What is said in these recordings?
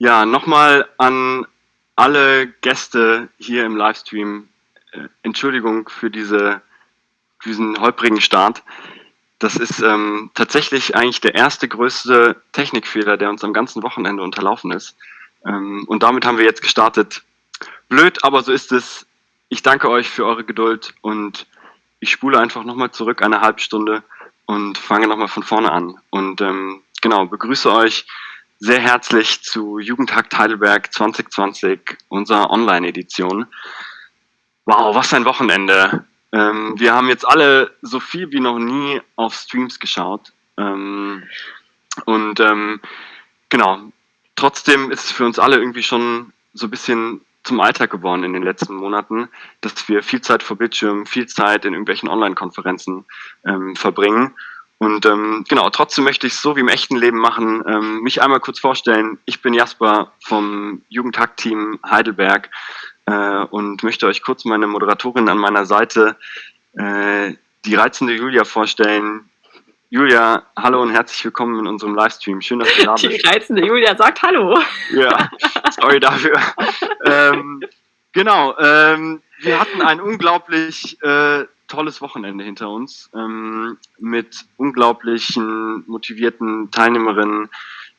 Ja, nochmal an alle Gäste hier im Livestream. Äh, Entschuldigung für diese, diesen holprigen Start. Das ist ähm, tatsächlich eigentlich der erste größte Technikfehler, der uns am ganzen Wochenende unterlaufen ist. Ähm, und damit haben wir jetzt gestartet. Blöd, aber so ist es. Ich danke euch für eure Geduld und ich spule einfach nochmal zurück eine halbe Stunde und fange nochmal von vorne an. Und ähm, genau, begrüße euch sehr herzlich zu Jugendtag Heidelberg 2020, unserer Online-Edition. Wow, was ein Wochenende. Ähm, wir haben jetzt alle so viel wie noch nie auf Streams geschaut. Ähm, und ähm, genau, trotzdem ist es für uns alle irgendwie schon so ein bisschen zum Alltag geworden in den letzten Monaten, dass wir viel Zeit vor Bildschirmen, viel Zeit in irgendwelchen Online-Konferenzen ähm, verbringen. Und ähm, genau, trotzdem möchte ich es so wie im echten Leben machen, ähm, mich einmal kurz vorstellen. Ich bin Jasper vom Jugendhack-Team Heidelberg äh, und möchte euch kurz meine Moderatorin an meiner Seite, äh, die reizende Julia, vorstellen, Julia, hallo und herzlich willkommen in unserem Livestream. Schön, dass du da bist. Die reizende Julia sagt Hallo. Ja, sorry dafür. ähm, genau, ähm, wir hatten ein unglaublich äh, tolles Wochenende hinter uns ähm, mit unglaublichen motivierten Teilnehmerinnen,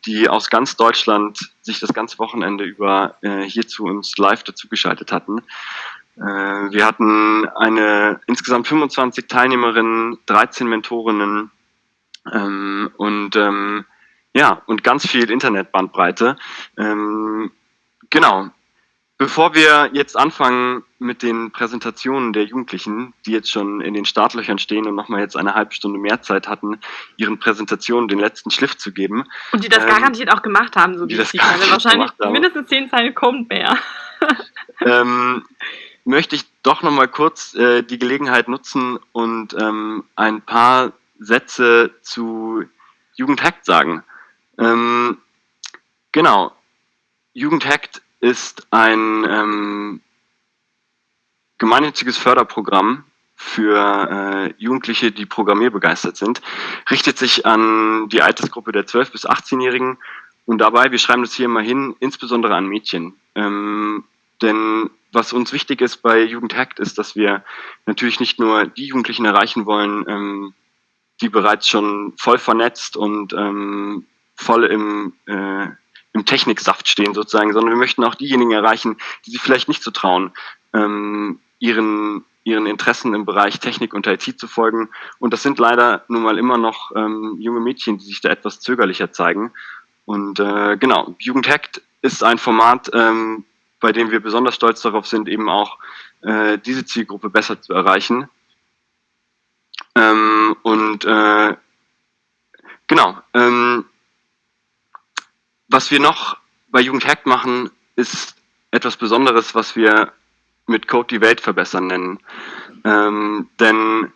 die aus ganz Deutschland sich das ganze Wochenende über äh, hier zu uns live dazugeschaltet hatten. Äh, wir hatten eine insgesamt 25 Teilnehmerinnen, 13 Mentorinnen, ähm, und ähm, ja, und ganz viel Internetbandbreite. Ähm, genau. Bevor wir jetzt anfangen mit den Präsentationen der Jugendlichen, die jetzt schon in den Startlöchern stehen und nochmal jetzt eine halbe Stunde mehr Zeit hatten, ihren Präsentationen den letzten Schliff zu geben. Und die das ähm, garantiert auch gemacht haben, so wie ich die Wahrscheinlich mindestens zehn Zeilen kommt mehr. ähm, möchte ich doch nochmal kurz äh, die Gelegenheit nutzen und ähm, ein paar Sätze zu Jugendhackt sagen. Ähm, genau. Jugendhackt ist ein ähm, gemeinnütziges Förderprogramm für äh, Jugendliche, die programmierbegeistert sind, richtet sich an die Altersgruppe der 12- bis 18-Jährigen und dabei, wir schreiben das hier immer hin, insbesondere an Mädchen. Ähm, denn was uns wichtig ist bei Jugendhackt ist, dass wir natürlich nicht nur die Jugendlichen erreichen wollen, ähm, die bereits schon voll vernetzt und ähm, voll im, äh, im Techniksaft stehen sozusagen, sondern wir möchten auch diejenigen erreichen, die sich vielleicht nicht so trauen, ähm, ihren, ihren Interessen im Bereich Technik und IT zu folgen. Und das sind leider nun mal immer noch ähm, junge Mädchen, die sich da etwas zögerlicher zeigen. Und äh, genau, Jugendhackt ist ein Format, ähm, bei dem wir besonders stolz darauf sind, eben auch äh, diese Zielgruppe besser zu erreichen. Ähm, und äh, genau, ähm, was wir noch bei Jugendhackt machen, ist etwas Besonderes, was wir mit Code die Welt verbessern nennen. Ähm, denn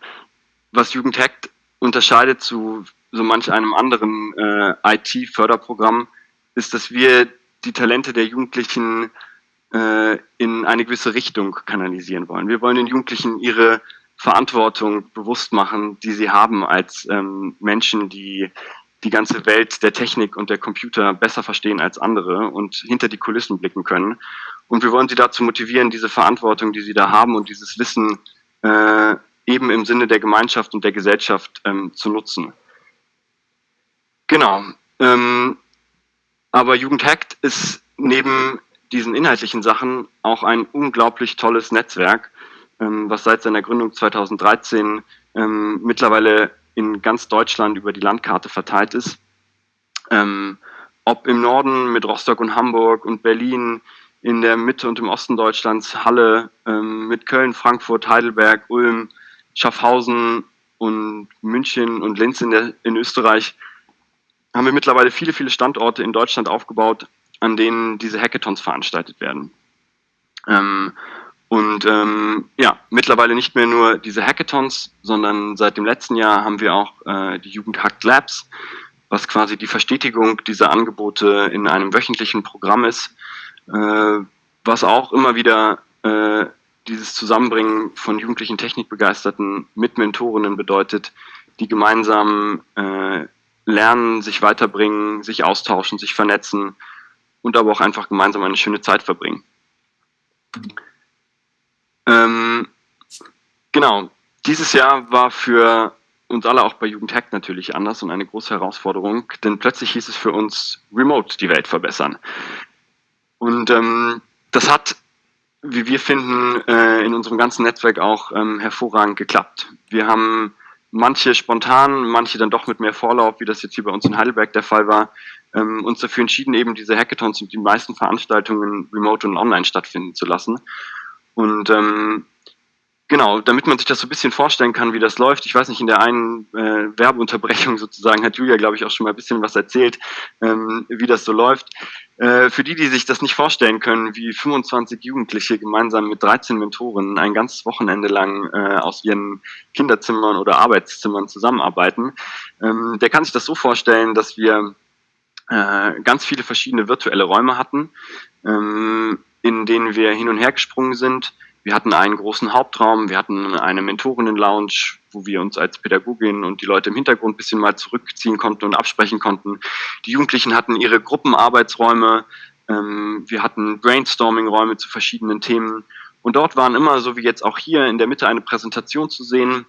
was Jugendhackt unterscheidet zu so manch einem anderen äh, IT-Förderprogramm, ist, dass wir die Talente der Jugendlichen äh, in eine gewisse Richtung kanalisieren wollen. Wir wollen den Jugendlichen ihre Verantwortung bewusst machen, die sie haben als ähm, Menschen, die die ganze Welt der Technik und der Computer besser verstehen als andere und hinter die Kulissen blicken können. Und wir wollen sie dazu motivieren, diese Verantwortung, die sie da haben und dieses Wissen äh, eben im Sinne der Gemeinschaft und der Gesellschaft ähm, zu nutzen. Genau. Ähm, aber Jugendhackt ist neben diesen inhaltlichen Sachen auch ein unglaublich tolles Netzwerk, ähm, was seit seiner Gründung 2013 ähm, mittlerweile in ganz Deutschland über die Landkarte verteilt ist. Ähm, ob im Norden mit Rostock und Hamburg und Berlin, in der Mitte und im Osten Deutschlands Halle, ähm, mit Köln, Frankfurt, Heidelberg, Ulm, Schaffhausen und München und Linz in, der, in Österreich, haben wir mittlerweile viele, viele Standorte in Deutschland aufgebaut, an denen diese Hackathons veranstaltet werden. Ähm, und ähm, ja, mittlerweile nicht mehr nur diese Hackathons, sondern seit dem letzten Jahr haben wir auch äh, die Jugend Hackt Labs, was quasi die Verstetigung dieser Angebote in einem wöchentlichen Programm ist, äh, was auch immer wieder äh, dieses Zusammenbringen von jugendlichen Technikbegeisterten mit Mentorinnen bedeutet, die gemeinsam äh, lernen, sich weiterbringen, sich austauschen, sich vernetzen und aber auch einfach gemeinsam eine schöne Zeit verbringen. Ähm, genau, dieses Jahr war für uns alle auch bei Jugendhack natürlich anders und eine große Herausforderung, denn plötzlich hieß es für uns, remote die Welt verbessern. Und ähm, das hat, wie wir finden, äh, in unserem ganzen Netzwerk auch ähm, hervorragend geklappt. Wir haben manche spontan, manche dann doch mit mehr Vorlauf, wie das jetzt hier bei uns in Heidelberg der Fall war, ähm, uns dafür entschieden, eben diese Hackathons und die meisten Veranstaltungen remote und online stattfinden zu lassen. Und ähm, Genau, damit man sich das so ein bisschen vorstellen kann, wie das läuft. Ich weiß nicht, in der einen äh, Werbeunterbrechung sozusagen hat Julia, glaube ich, auch schon mal ein bisschen was erzählt, ähm, wie das so läuft. Äh, für die, die sich das nicht vorstellen können, wie 25 Jugendliche gemeinsam mit 13 Mentoren ein ganzes Wochenende lang äh, aus ihren Kinderzimmern oder Arbeitszimmern zusammenarbeiten, ähm, der kann sich das so vorstellen, dass wir äh, ganz viele verschiedene virtuelle Räume hatten, ähm, in denen wir hin und her gesprungen sind wir hatten einen großen Hauptraum, wir hatten eine Mentorinnen-Lounge, wo wir uns als Pädagogin und die Leute im Hintergrund ein bisschen mal zurückziehen konnten und absprechen konnten. Die Jugendlichen hatten ihre Gruppenarbeitsräume, ähm, wir hatten Brainstorming-Räume zu verschiedenen Themen und dort waren immer, so wie jetzt auch hier, in der Mitte eine Präsentation zu sehen,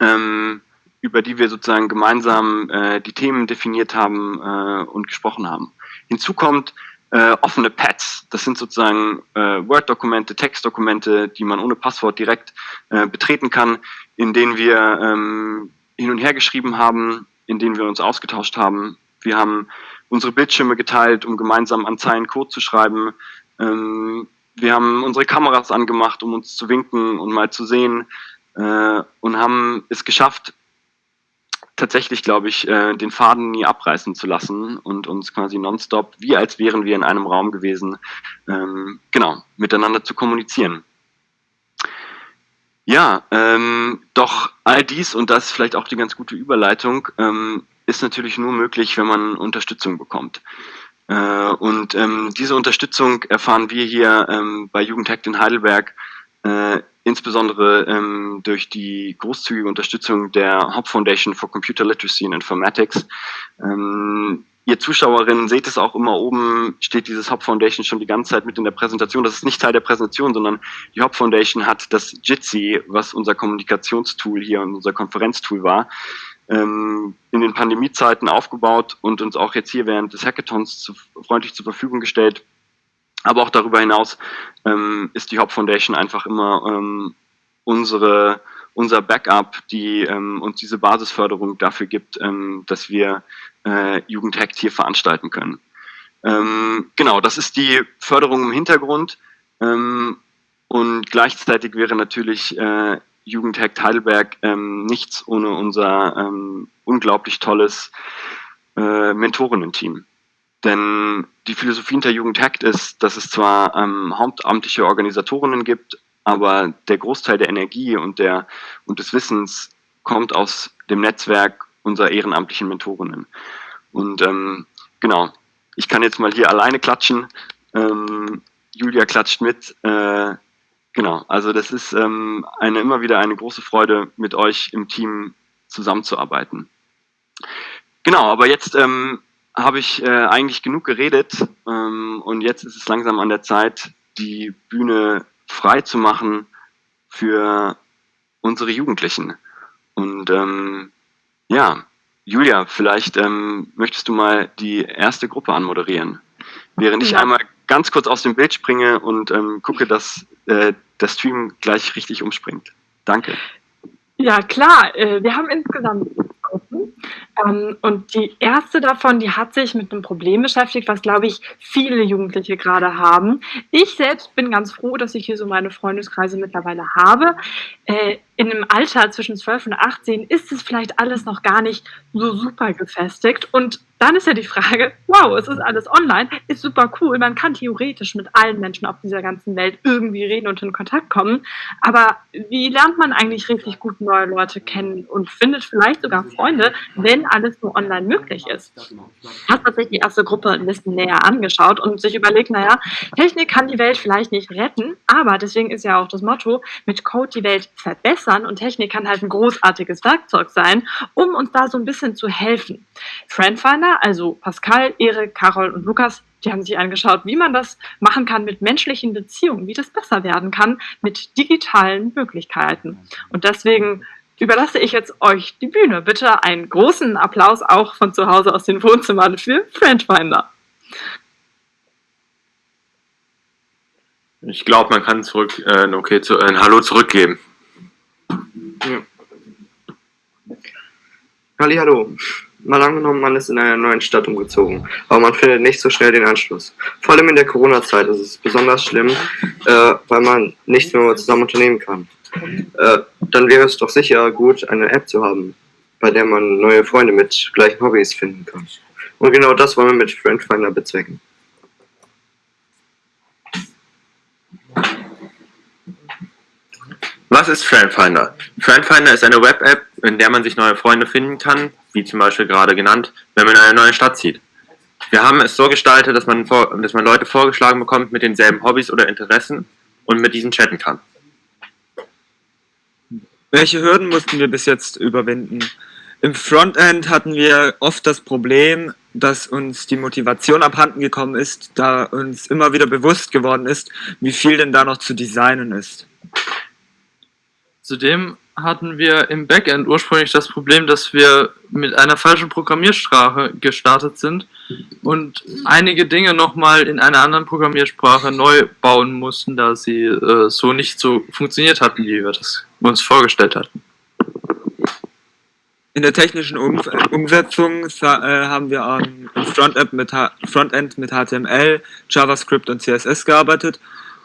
ähm, über die wir sozusagen gemeinsam äh, die Themen definiert haben äh, und gesprochen haben. Hinzu kommt, äh, offene Pads. Das sind sozusagen äh, Word-Dokumente, Textdokumente, die man ohne Passwort direkt äh, betreten kann, in denen wir ähm, hin und her geschrieben haben, in denen wir uns ausgetauscht haben. Wir haben unsere Bildschirme geteilt, um gemeinsam an Zeilen Code zu schreiben. Ähm, wir haben unsere Kameras angemacht, um uns zu winken und mal zu sehen äh, und haben es geschafft, tatsächlich, glaube ich, äh, den Faden nie abreißen zu lassen und uns quasi nonstop, wie als wären wir in einem Raum gewesen, ähm, genau, miteinander zu kommunizieren. Ja, ähm, doch all dies, und das vielleicht auch die ganz gute Überleitung, ähm, ist natürlich nur möglich, wenn man Unterstützung bekommt. Äh, und ähm, diese Unterstützung erfahren wir hier ähm, bei Jugendhack in Heidelberg äh, insbesondere ähm, durch die großzügige Unterstützung der Hop Foundation for Computer Literacy and Informatics. Ähm, ihr Zuschauerinnen seht es auch immer oben, steht dieses Hop Foundation schon die ganze Zeit mit in der Präsentation. Das ist nicht Teil der Präsentation, sondern die Hop Foundation hat das Jitsi, was unser Kommunikationstool hier und unser Konferenztool war, ähm, in den Pandemiezeiten aufgebaut und uns auch jetzt hier während des Hackathons zu, freundlich zur Verfügung gestellt, aber auch darüber hinaus ähm, ist die Hop Foundation einfach immer ähm, unsere, unser Backup, die ähm, uns diese Basisförderung dafür gibt, ähm, dass wir äh, Jugendhackt hier veranstalten können. Ähm, genau, das ist die Förderung im Hintergrund ähm, und gleichzeitig wäre natürlich äh, Jugendhackt Heidelberg nichts ohne unser unglaublich tolles äh, Mentorinnen-Team. Denn die Philosophie hinter Jugendhackt ist, dass es zwar ähm, hauptamtliche Organisatorinnen gibt, aber der Großteil der Energie und, der, und des Wissens kommt aus dem Netzwerk unserer ehrenamtlichen Mentorinnen. Und ähm, genau, ich kann jetzt mal hier alleine klatschen. Ähm, Julia klatscht mit. Äh, genau, also das ist ähm, eine, immer wieder eine große Freude, mit euch im Team zusammenzuarbeiten. Genau, aber jetzt ähm, habe ich äh, eigentlich genug geredet ähm, und jetzt ist es langsam an der Zeit, die Bühne frei zu machen für unsere Jugendlichen. Und ähm, ja, Julia, vielleicht ähm, möchtest du mal die erste Gruppe anmoderieren, während ich einmal ganz kurz aus dem Bild springe und ähm, gucke, dass äh, der Stream gleich richtig umspringt. Danke. Ja, klar. Äh, wir haben insgesamt Gruppen. Ähm, und die erste davon, die hat sich mit einem Problem beschäftigt, was, glaube ich, viele Jugendliche gerade haben. Ich selbst bin ganz froh, dass ich hier so meine Freundeskreise mittlerweile habe. Äh, in einem Alter zwischen 12 und 18 ist es vielleicht alles noch gar nicht so super gefestigt. Und dann ist ja die Frage, wow, es ist alles online, ist super cool. Man kann theoretisch mit allen Menschen auf dieser ganzen Welt irgendwie reden und in Kontakt kommen. Aber wie lernt man eigentlich richtig gut neue Leute kennen und findet vielleicht sogar Freunde, wenn alles nur online möglich ist? Hast tatsächlich die erste Gruppe ein bisschen näher angeschaut und sich überlegt, naja, Technik kann die Welt vielleicht nicht retten, aber deswegen ist ja auch das Motto, mit Code die Welt verbessern und Technik kann halt ein großartiges Werkzeug sein, um uns da so ein bisschen zu helfen. Friendfinder, also Pascal, Erik, Carol und Lukas, Die haben sich angeschaut, wie man das machen kann mit menschlichen Beziehungen, wie das besser werden kann mit digitalen Möglichkeiten. Und deswegen überlasse ich jetzt euch die Bühne. Bitte einen großen Applaus auch von zu Hause aus den Wohnzimmern für Friendfinder. Ich glaube, man kann zurück, äh, okay, zu, ein Hallo zurückgeben. Ja. Hallo. Mal angenommen, man ist in einer neuen Stadt umgezogen, aber man findet nicht so schnell den Anschluss. Vor allem in der Corona-Zeit ist es besonders schlimm, äh, weil man nichts mehr zusammen unternehmen kann. Äh, dann wäre es doch sicher gut, eine App zu haben, bei der man neue Freunde mit gleichen Hobbys finden kann. Und genau das wollen wir mit Friendfinder bezwecken. Was ist Friendfinder? Friendfinder ist eine Web-App, in der man sich neue Freunde finden kann, wie zum Beispiel gerade genannt, wenn man in eine neue Stadt zieht. Wir haben es so gestaltet, dass man, dass man Leute vorgeschlagen bekommt mit denselben Hobbys oder Interessen und mit diesen chatten kann. Welche Hürden mussten wir bis jetzt überwinden? Im Frontend hatten wir oft das Problem, dass uns die Motivation abhanden gekommen ist, da uns immer wieder bewusst geworden ist, wie viel denn da noch zu designen ist. Zudem hatten wir im Backend ursprünglich das Problem, dass wir mit einer falschen Programmiersprache gestartet sind und einige Dinge nochmal in einer anderen Programmiersprache neu bauen mussten, da sie äh, so nicht so funktioniert hatten, wie wir das uns vorgestellt hatten. In der technischen um Umsetzung äh, haben wir am Frontend mit, Frontend mit HTML, JavaScript und CSS gearbeitet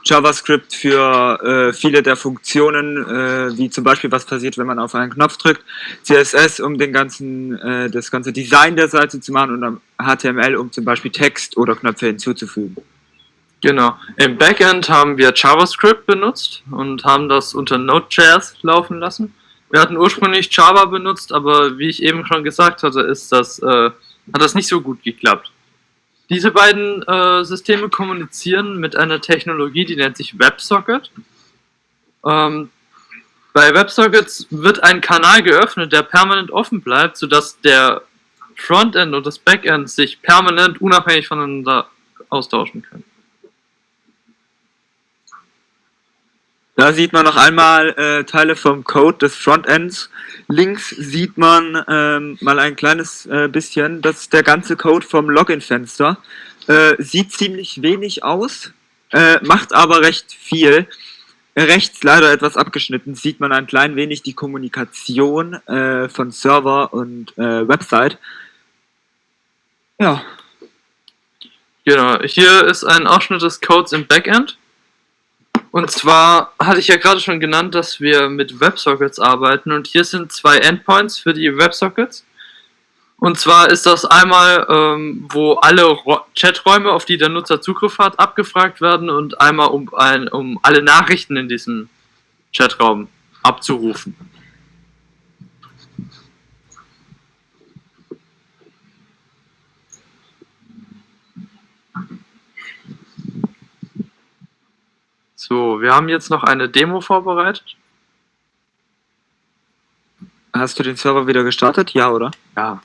JavaScript für äh, viele der Funktionen, äh, wie zum Beispiel was passiert, wenn man auf einen Knopf drückt, CSS, um den ganzen, äh, das ganze Design der Seite zu machen und HTML, um zum Beispiel Text oder Knöpfe hinzuzufügen. Genau. Im Backend haben wir JavaScript benutzt und haben das unter Node.js laufen lassen. Wir hatten ursprünglich Java benutzt, aber wie ich eben schon gesagt hatte, ist das, äh, hat das nicht so gut geklappt. Diese beiden äh, Systeme kommunizieren mit einer Technologie, die nennt sich WebSocket. Ähm, bei WebSockets wird ein Kanal geöffnet, der permanent offen bleibt, sodass der Frontend und das Backend sich permanent unabhängig voneinander austauschen können. Da sieht man noch einmal äh, Teile vom Code des Frontends. Links sieht man ähm, mal ein kleines äh, bisschen, das ist der ganze Code vom Login-Fenster. Äh, sieht ziemlich wenig aus, äh, macht aber recht viel. Rechts leider etwas abgeschnitten, sieht man ein klein wenig die Kommunikation äh, von Server und äh, Website. Ja. Genau, hier ist ein Ausschnitt des Codes im Backend. Und zwar hatte ich ja gerade schon genannt, dass wir mit WebSockets arbeiten und hier sind zwei Endpoints für die WebSockets. Und zwar ist das einmal, ähm, wo alle Chaträume, auf die der Nutzer Zugriff hat, abgefragt werden und einmal um, ein, um alle Nachrichten in diesem Chatraum abzurufen. So, wir haben jetzt noch eine Demo vorbereitet. Hast du den Server wieder gestartet? Ja, oder? Ja.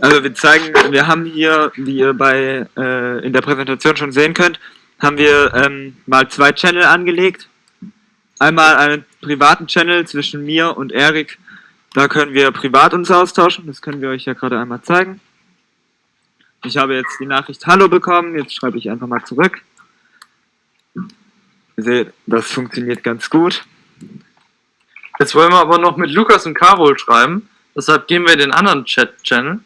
Also wir zeigen, wir haben hier, wie ihr bei äh, in der Präsentation schon sehen könnt, haben wir ähm, mal zwei Channel angelegt. Einmal einen privaten Channel zwischen mir und Erik. Da können wir privat uns austauschen. Das können wir euch ja gerade einmal zeigen. Ich habe jetzt die Nachricht Hallo bekommen, jetzt schreibe ich einfach mal zurück. Ihr seht, das funktioniert ganz gut. Jetzt wollen wir aber noch mit Lukas und Carol schreiben, deshalb gehen wir in den anderen Chat-Channel.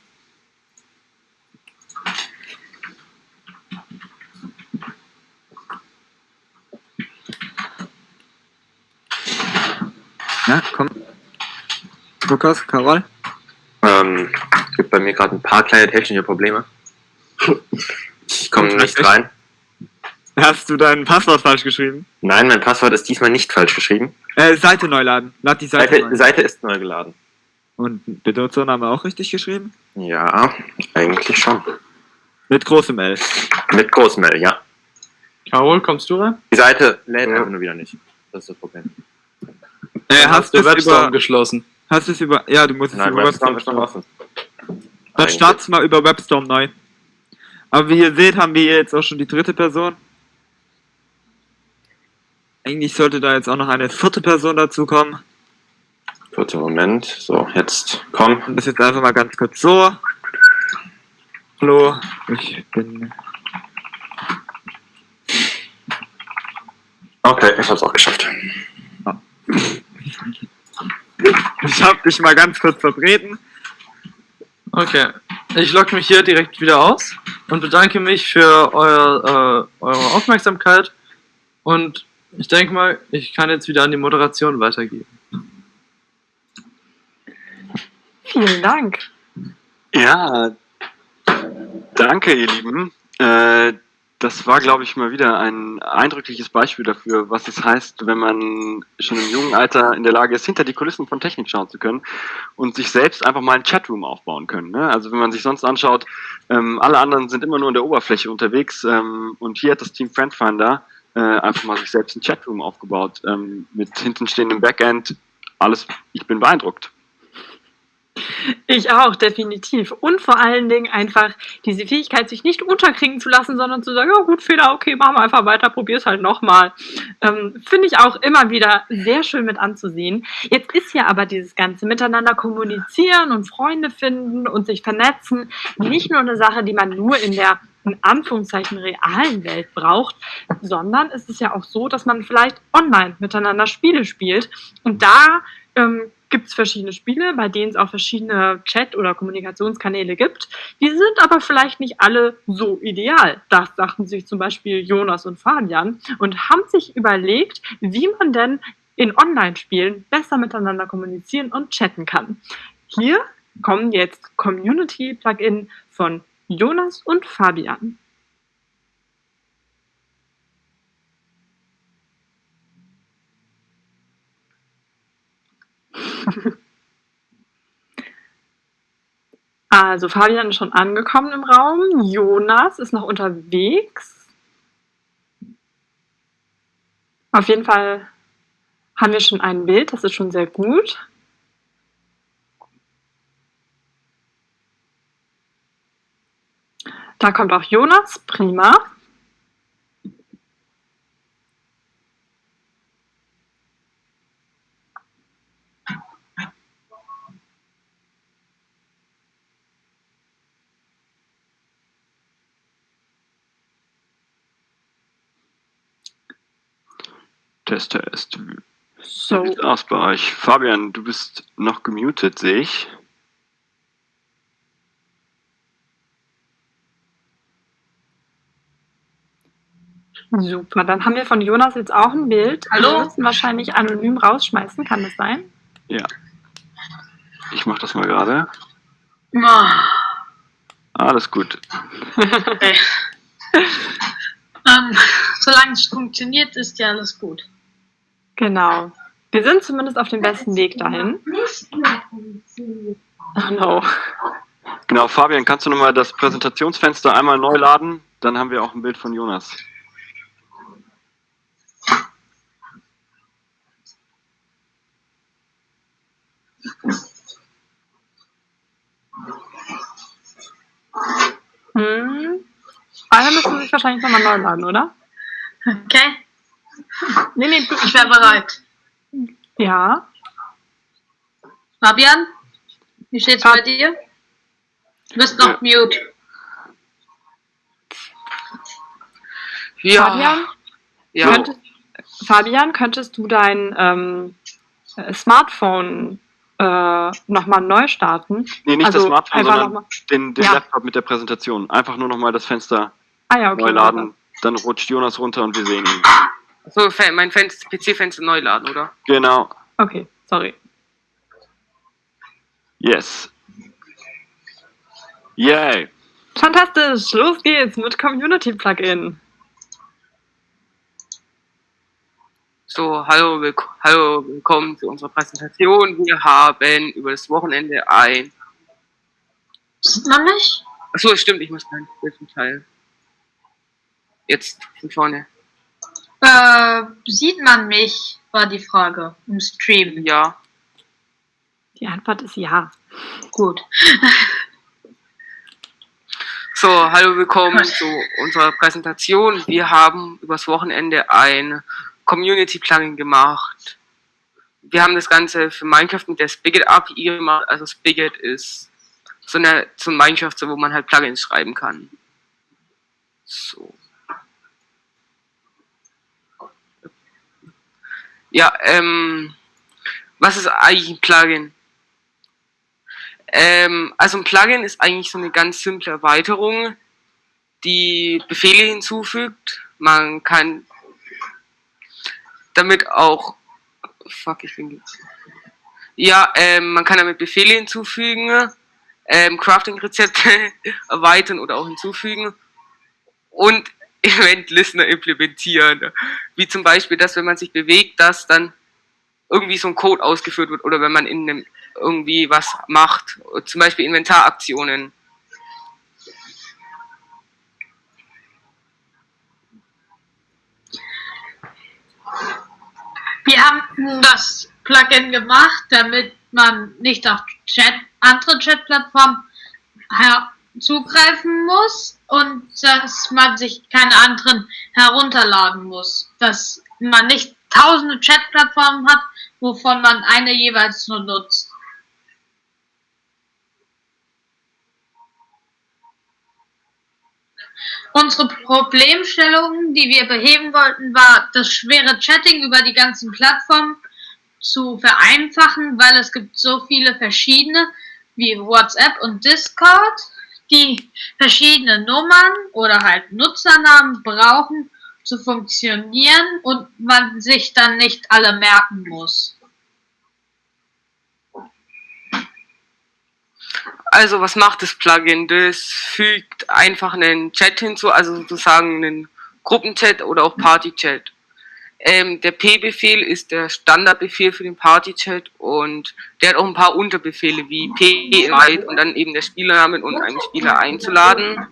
Ja, komm. Lukas, Carol? Ähm, gibt bei mir gerade ein paar kleine technische Probleme. Ich komme nicht rein. Hast du dein Passwort falsch geschrieben? Nein, mein Passwort ist diesmal nicht falsch geschrieben. Äh, Seite neu laden. Lad die Seite, Seite, neu. Seite ist neu geladen. Und Benutzername auch richtig geschrieben? Ja, eigentlich schon. Mit großem L. Mit großem L, ja. Carol, kommst du rein? Die Seite lädt ja. einfach nur wieder nicht. Das ist das Problem. Äh, hast, hast du Webstorm über, geschlossen? Hast du es über... Ja, du musst Nein, es über Webstorm ist noch offen. Dann start's mal über Webstorm neu. Aber wie ihr seht, haben wir jetzt auch schon die dritte Person. Eigentlich sollte da jetzt auch noch eine vierte Person dazu kommen. Kurzer Moment. So, jetzt komm. Und das jetzt einfach mal ganz kurz so. Hallo, ich bin. Okay, ich hab's auch geschafft. Ich hab dich mal ganz kurz vertreten. Okay. Ich logge mich hier direkt wieder aus und bedanke mich für euer, äh, eure Aufmerksamkeit. Und ich denke mal, ich kann jetzt wieder an die Moderation weitergeben. Vielen Dank. Ja, danke, ihr Lieben. Äh, das war, glaube ich, mal wieder ein eindrückliches Beispiel dafür, was es heißt, wenn man schon im jungen Alter in der Lage ist, hinter die Kulissen von Technik schauen zu können und sich selbst einfach mal einen Chatroom aufbauen können. Ne? Also wenn man sich sonst anschaut, ähm, alle anderen sind immer nur in der Oberfläche unterwegs ähm, und hier hat das Team Friendfinder äh, einfach mal sich selbst einen Chatroom aufgebaut ähm, mit hintenstehendem Backend. Alles, ich bin beeindruckt. Ich auch, definitiv. Und vor allen Dingen einfach diese Fähigkeit, sich nicht unterkriegen zu lassen, sondern zu sagen, ja gut, Fehler, okay, machen wir einfach weiter, probier's halt nochmal. Ähm, Finde ich auch immer wieder sehr schön mit anzusehen. Jetzt ist ja aber dieses ganze Miteinander kommunizieren und Freunde finden und sich vernetzen nicht nur eine Sache, die man nur in der in Anführungszeichen realen Welt braucht, sondern es ist ja auch so, dass man vielleicht online miteinander Spiele spielt. Und da ähm, gibt es verschiedene Spiele, bei denen es auch verschiedene Chat- oder Kommunikationskanäle gibt. Die sind aber vielleicht nicht alle so ideal. Das sagten sich zum Beispiel Jonas und Fabian und haben sich überlegt, wie man denn in Online-Spielen besser miteinander kommunizieren und chatten kann. Hier kommen jetzt Community-Plugin von Jonas und Fabian. Also Fabian ist schon angekommen im Raum. Jonas ist noch unterwegs. Auf jeden Fall haben wir schon ein Bild, das ist schon sehr gut. Da kommt auch Jonas, prima. Test, Test. Wie So, sieht's aus bei euch? Fabian, du bist noch gemutet, sehe ich. super. Dann haben wir von Jonas jetzt auch ein Bild. Hallo? Wir müssen wahrscheinlich anonym rausschmeißen, kann das sein? Ja. Ich mach das mal gerade. Ah, Alles gut. okay. ähm, solange es funktioniert, ist ja alles gut. Genau. Wir sind zumindest auf dem besten Weg dahin. Oh no. Genau, Fabian, kannst du nochmal das Präsentationsfenster einmal neu laden? Dann haben wir auch ein Bild von Jonas. Hm. Alle müssen sich wahrscheinlich nochmal neu laden, oder? Okay, Nee, nee, ich wäre bereit. ja. Fabian, wie steht's bei dir? Du bist noch mute. Fabian, Ja, könntest, Fabian, könntest du dein ähm, äh, Smartphone äh, nochmal neu starten? Nee, nicht das Also, Smartphone, einfach sondern noch mal- den, den Ja. Laptop mit der Präsentation. Einfach nur nochmal das Fenster Ah ja, okay. neu laden. Dann rutscht Jonas runter und wir sehen ihn. So mein Fenster, PC-Fenster neu laden, oder? Genau. Okay, sorry. Yes. Yay. Fantastisch, los geht's mit Community Plugin. So, hallo, willk hallo, willkommen zu unserer Präsentation. Wir haben über das Wochenende ein. Sieht man mich? Achso, stimmt, ich muss mein Bild teilen. Jetzt von vorne. Äh, sieht man mich, war die Frage im Stream. Ja. Die Antwort ist ja. Gut. So, hallo, willkommen zu unserer Präsentation. Wir haben übers Wochenende ein Community-Plugin gemacht. Wir haben das Ganze für Minecraft mit der Spigot API gemacht. Also Spigot ist so, eine, so ein Minecraft, wo man halt Plugins schreiben kann. So. Ja, ähm, was ist eigentlich ein Plugin? Ähm, also ein Plugin ist eigentlich so eine ganz simple Erweiterung, die Befehle hinzufügt. Man kann damit auch, fuck, ich bin, ja, ähm, man kann damit Befehle hinzufügen, ähm, Crafting-Rezepte erweitern oder auch hinzufügen und Event-Listener implementieren. Wie zum Beispiel, dass wenn man sich bewegt, dass dann irgendwie so ein Code ausgeführt wird oder wenn man in einem irgendwie was macht, zum Beispiel Inventaraktionen. Wir haben das Plugin gemacht, damit man nicht auf Chat, andere Chat-Plattformen zugreifen muss und dass man sich keine anderen herunterladen muss. Dass man nicht tausende Chat-Plattformen hat, wovon man eine jeweils nur nutzt. Unsere Problemstellung, die wir beheben wollten, war, das schwere Chatting über die ganzen Plattformen zu vereinfachen, weil es gibt so viele verschiedene wie WhatsApp und Discord, die verschiedene Nummern oder halt Nutzernamen brauchen zu funktionieren und man sich dann nicht alle merken muss. Also was macht das Plugin? Das fügt einfach einen Chat hinzu, also sozusagen einen Gruppenchat oder auch Partychat. Ähm, der P-Befehl ist der Standardbefehl für den Partychat und der hat auch ein paar Unterbefehle wie P-Invite und dann eben der Spielername und einen Spieler einzuladen.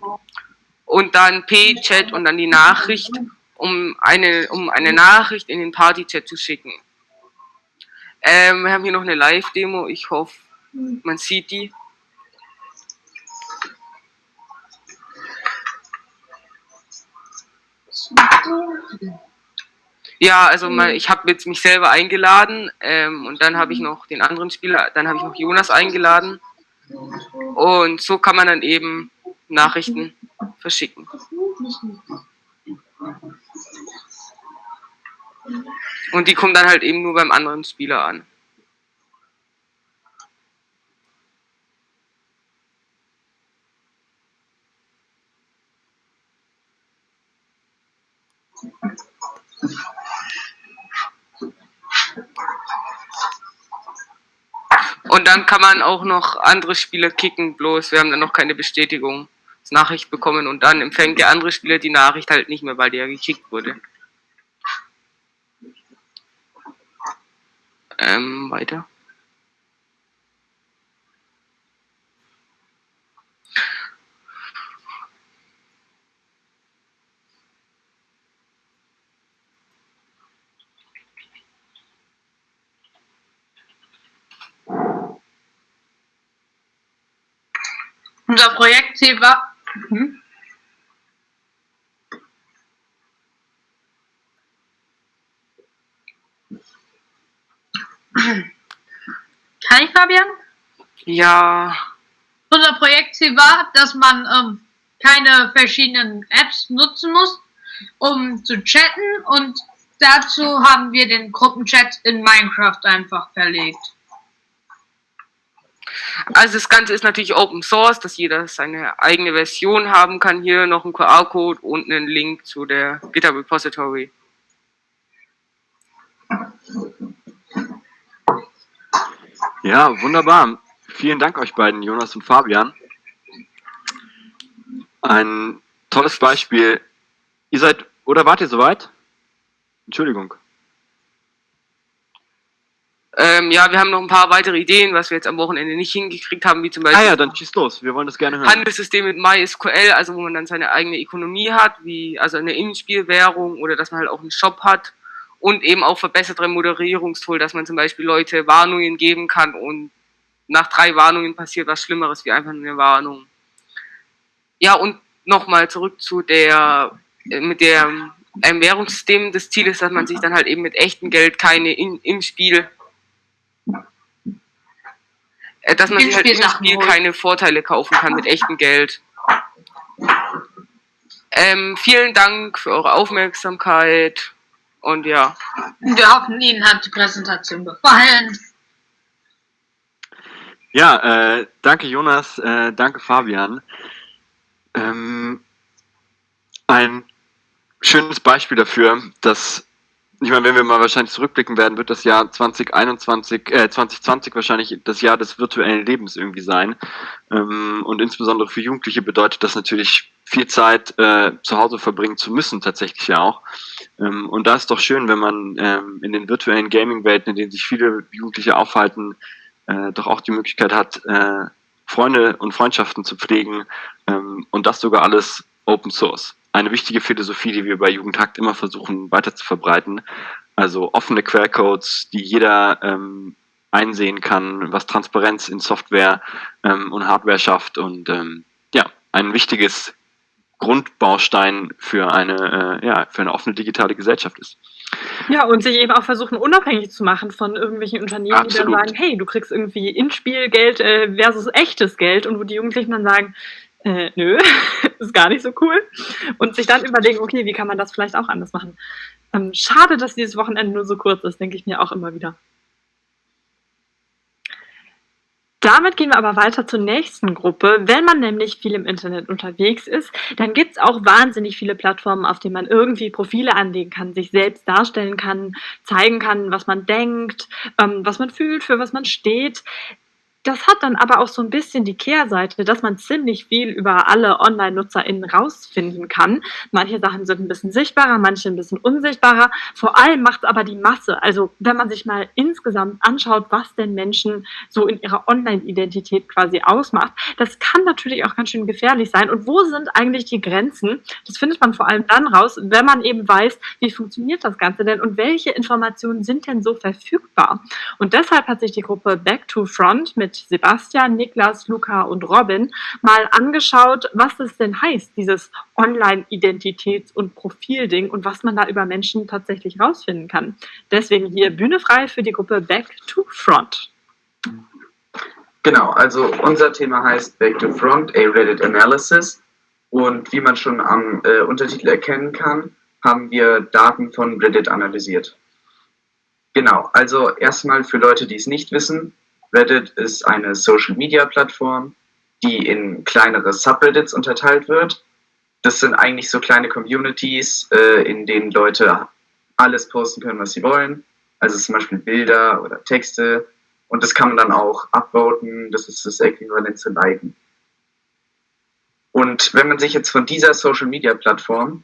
Und dann P-Chat und dann die Nachricht, um eine, um eine Nachricht in den Partychat zu schicken. Ähm, wir haben hier noch eine Live-Demo, ich hoffe, man sieht die. Ja, also mal, ich habe jetzt mich selber eingeladen ähm, und dann habe ich noch den anderen Spieler, dann habe ich noch Jonas eingeladen und so kann man dann eben Nachrichten verschicken. Und die kommen dann halt eben nur beim anderen Spieler an. Und dann kann man auch noch andere Spieler kicken, bloß wir haben dann noch keine Bestätigung, Nachricht bekommen und dann empfängt der andere Spieler die Nachricht halt nicht mehr, weil der gekickt wurde. Ähm, weiter. Unser Projektziel war. Hm? Kann ich, Fabian? Ja. Unser Projektziel war, dass man ähm, keine verschiedenen Apps nutzen muss, um zu chatten und dazu haben wir den Gruppenchat in Minecraft einfach verlegt. Also das Ganze ist natürlich Open Source, dass jeder seine eigene Version haben kann. Hier noch ein QR-Code und einen Link zu der GitHub Repository. Ja, wunderbar. Vielen Dank euch beiden, Jonas und Fabian. Ein tolles Beispiel. Ihr seid, oder wart ihr soweit? Entschuldigung. Ähm, ja, wir haben noch ein paar weitere Ideen, was wir jetzt am Wochenende nicht hingekriegt haben, wie zum Beispiel. Ah ja, dann schieß los, wir wollen das gerne hören. Handelssystem mit MySQL, also wo man dann seine eigene Ökonomie hat, wie also eine Innenspielwährung oder dass man halt auch einen Shop hat und eben auch verbesserte Moderierungstool, dass man zum Beispiel Leute Warnungen geben kann und nach drei Warnungen passiert was Schlimmeres wie einfach nur eine Warnung. Ja, und nochmal zurück zu der, äh, mit der einem Währungssystem. Das Ziel ist, dass man sich dann halt eben mit echtem Geld keine in, im Spiel, dass man sich halt im Spiel keine Vorteile kaufen kann mit echtem Geld. Ähm, vielen Dank für eure Aufmerksamkeit und ja. Wir hoffen, Ihnen hat die Präsentation gefallen. Ja, äh, danke Jonas, äh, danke Fabian. Ähm, ein schönes Beispiel dafür, dass, ich meine, wenn wir mal wahrscheinlich zurückblicken werden, wird das Jahr 2021, äh, 2020 wahrscheinlich das Jahr des virtuellen Lebens irgendwie sein. Ähm, und insbesondere für Jugendliche bedeutet das natürlich viel Zeit äh, zu Hause verbringen zu müssen, tatsächlich ja auch. Ähm, und da ist doch schön, wenn man ähm, in den virtuellen Gaming-Welten, in denen sich viele Jugendliche aufhalten, äh, doch auch die Möglichkeit hat, äh, Freunde und Freundschaften zu pflegen ähm, und das sogar alles Open Source. Eine wichtige Philosophie, die wir bei Jugendhakt immer versuchen weiter zu verbreiten. Also offene Quellcodes, die jeder ähm, einsehen kann, was Transparenz in Software ähm, und Hardware schafft und ähm, ja, ein wichtiges Grundbaustein für eine, äh, ja, für eine offene digitale Gesellschaft ist. Ja, und sich eben auch versuchen, unabhängig zu machen von irgendwelchen Unternehmen, die Absolut. dann sagen, hey, du kriegst irgendwie In-Spiel-Geld äh, versus echtes Geld und wo die Jugendlichen dann sagen, äh, nö, ist gar nicht so cool. Und sich dann überlegen, okay, wie kann man das vielleicht auch anders machen. Ähm, schade, dass dieses Wochenende nur so kurz ist, denke ich mir auch immer wieder. Damit gehen wir aber weiter zur nächsten Gruppe. Wenn man nämlich viel im Internet unterwegs ist, dann gibt es auch wahnsinnig viele Plattformen, auf denen man irgendwie Profile anlegen kann, sich selbst darstellen kann, zeigen kann, was man denkt, ähm, was man fühlt, für was man steht. Das hat dann aber auch so ein bisschen die Kehrseite, dass man ziemlich viel über alle Online-NutzerInnen rausfinden kann. Manche Sachen sind ein bisschen sichtbarer, manche ein bisschen unsichtbarer. Vor allem macht aber die Masse. Also wenn man sich mal insgesamt anschaut, was denn Menschen so in ihrer Online-Identität quasi ausmacht, das kann natürlich auch ganz schön gefährlich sein. Und wo sind eigentlich die Grenzen? Das findet man vor allem dann raus, wenn man eben weiß, wie funktioniert das Ganze denn und welche Informationen sind denn so verfügbar. Und deshalb hat sich die Gruppe Back to Front mit Sebastian, Niklas, Luca und Robin mal angeschaut, was es denn heißt, dieses Online-Identitäts- und Profilding und was man da über Menschen tatsächlich rausfinden kann. Deswegen hier Bühne frei für die Gruppe Back to Front. Genau, also unser Thema heißt Back to Front, a Reddit Analysis. Und wie man schon am äh, Untertitel erkennen kann, haben wir Daten von Reddit analysiert. Genau, also erstmal für Leute, die es nicht wissen, Reddit ist eine Social-Media-Plattform, die in kleinere Subreddits unterteilt wird. Das sind eigentlich so kleine Communities, äh, in denen Leute alles posten können, was sie wollen. Also zum Beispiel Bilder oder Texte. Und das kann man dann auch upvoten. Das ist das Äquivalent zu liken. Und wenn man sich jetzt von dieser Social-Media-Plattform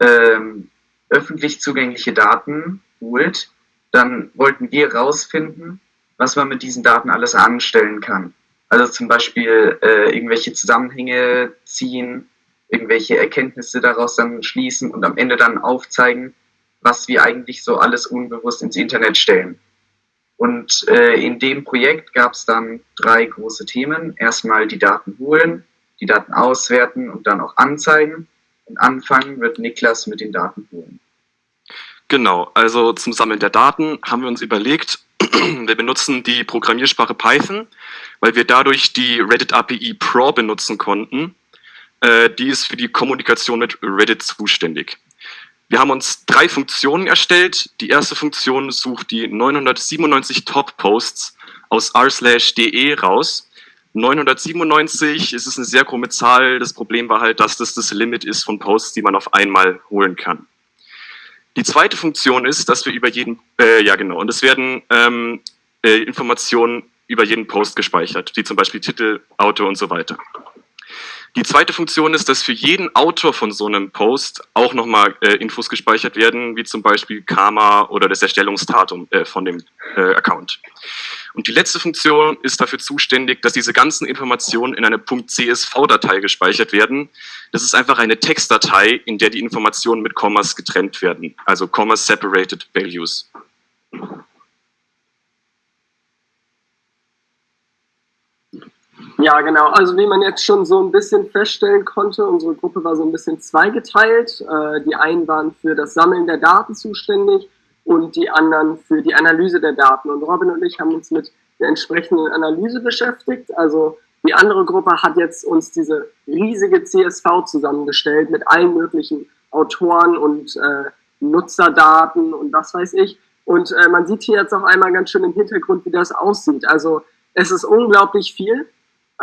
ähm, öffentlich zugängliche Daten holt, dann wollten wir rausfinden, was man mit diesen Daten alles anstellen kann. Also zum Beispiel äh, irgendwelche Zusammenhänge ziehen, irgendwelche Erkenntnisse daraus dann schließen und am Ende dann aufzeigen, was wir eigentlich so alles unbewusst ins Internet stellen. Und äh, in dem Projekt gab es dann drei große Themen. Erstmal die Daten holen, die Daten auswerten und dann auch anzeigen. Und anfangen wird Niklas mit den Daten holen. Genau, also zum Sammeln der Daten haben wir uns überlegt, wir benutzen die Programmiersprache Python, weil wir dadurch die Reddit API Pro benutzen konnten. Äh, die ist für die Kommunikation mit Reddit zuständig. Wir haben uns drei Funktionen erstellt. Die erste Funktion sucht die 997 Top-Posts aus r/de raus. 997 ist es eine sehr krumme Zahl. Das Problem war halt, dass das das Limit ist von Posts, die man auf einmal holen kann. Die zweite Funktion ist, dass wir über jeden, äh, ja genau, und es werden ähm, äh, Informationen über jeden Post gespeichert, wie zum Beispiel Titel, Autor und so weiter. Die zweite Funktion ist, dass für jeden Autor von so einem Post auch nochmal äh, Infos gespeichert werden, wie zum Beispiel Karma oder das Erstellungsdatum äh, von dem äh, Account. Und die letzte Funktion ist dafür zuständig, dass diese ganzen Informationen in eine .csv-Datei gespeichert werden. Das ist einfach eine Textdatei, in der die Informationen mit Kommas getrennt werden, also Comma Separated Values. Ja, genau. Also wie man jetzt schon so ein bisschen feststellen konnte, unsere Gruppe war so ein bisschen zweigeteilt. Äh, die einen waren für das Sammeln der Daten zuständig und die anderen für die Analyse der Daten. Und Robin und ich haben uns mit der entsprechenden Analyse beschäftigt. Also die andere Gruppe hat jetzt uns diese riesige CSV zusammengestellt mit allen möglichen Autoren und äh, Nutzerdaten und was weiß ich. Und äh, man sieht hier jetzt auch einmal ganz schön im Hintergrund, wie das aussieht. Also es ist unglaublich viel.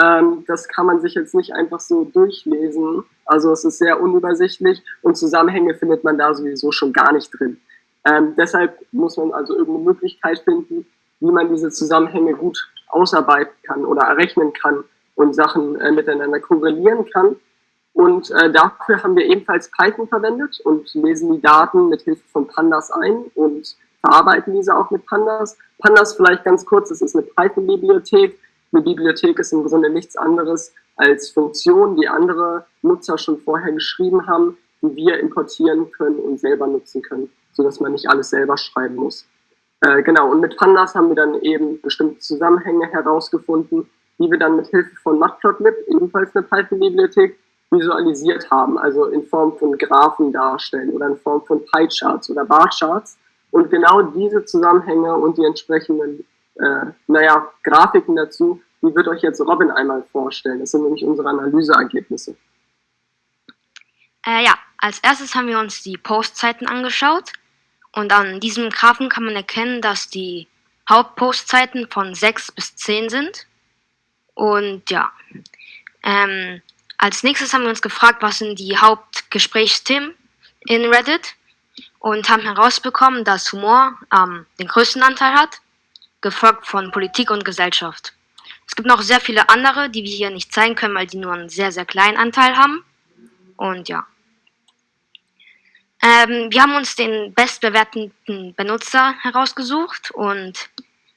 Ähm, das kann man sich jetzt nicht einfach so durchlesen. Also es ist sehr unübersichtlich und Zusammenhänge findet man da sowieso schon gar nicht drin. Ähm, deshalb muss man also irgendeine Möglichkeit finden, wie man diese Zusammenhänge gut ausarbeiten kann oder errechnen kann und Sachen äh, miteinander korrelieren kann. Und äh, dafür haben wir ebenfalls Python verwendet und lesen die Daten mit Hilfe von Pandas ein und verarbeiten diese auch mit Pandas. Pandas vielleicht ganz kurz, das ist eine Python-Bibliothek. Eine Bibliothek ist im Grunde nichts anderes als Funktionen, die andere Nutzer schon vorher geschrieben haben, die wir importieren können und selber nutzen können, sodass man nicht alles selber schreiben muss. Äh, genau, und mit Pandas haben wir dann eben bestimmte Zusammenhänge herausgefunden, die wir dann mit Hilfe von Matplotlib, ebenfalls eine Python-Bibliothek, visualisiert haben, also in Form von Graphen darstellen oder in Form von Pie-Charts oder Bar-Charts. Und genau diese Zusammenhänge und die entsprechenden, äh, naja, Grafiken dazu, die wird euch jetzt Robin einmal vorstellen. Das sind nämlich unsere Analyseergebnisse. Äh, ja, als erstes haben wir uns die Postzeiten angeschaut. Und an diesem Graphen kann man erkennen, dass die Hauptpostzeiten von 6 bis 10 sind. Und ja, ähm, als nächstes haben wir uns gefragt, was sind die Hauptgesprächsthemen in Reddit und haben herausbekommen, dass Humor ähm, den größten Anteil hat, gefolgt von Politik und Gesellschaft. Es gibt noch sehr viele andere, die wir hier nicht zeigen können, weil die nur einen sehr, sehr kleinen Anteil haben. Und ja. Ähm, wir haben uns den bestbewerteten Benutzer herausgesucht und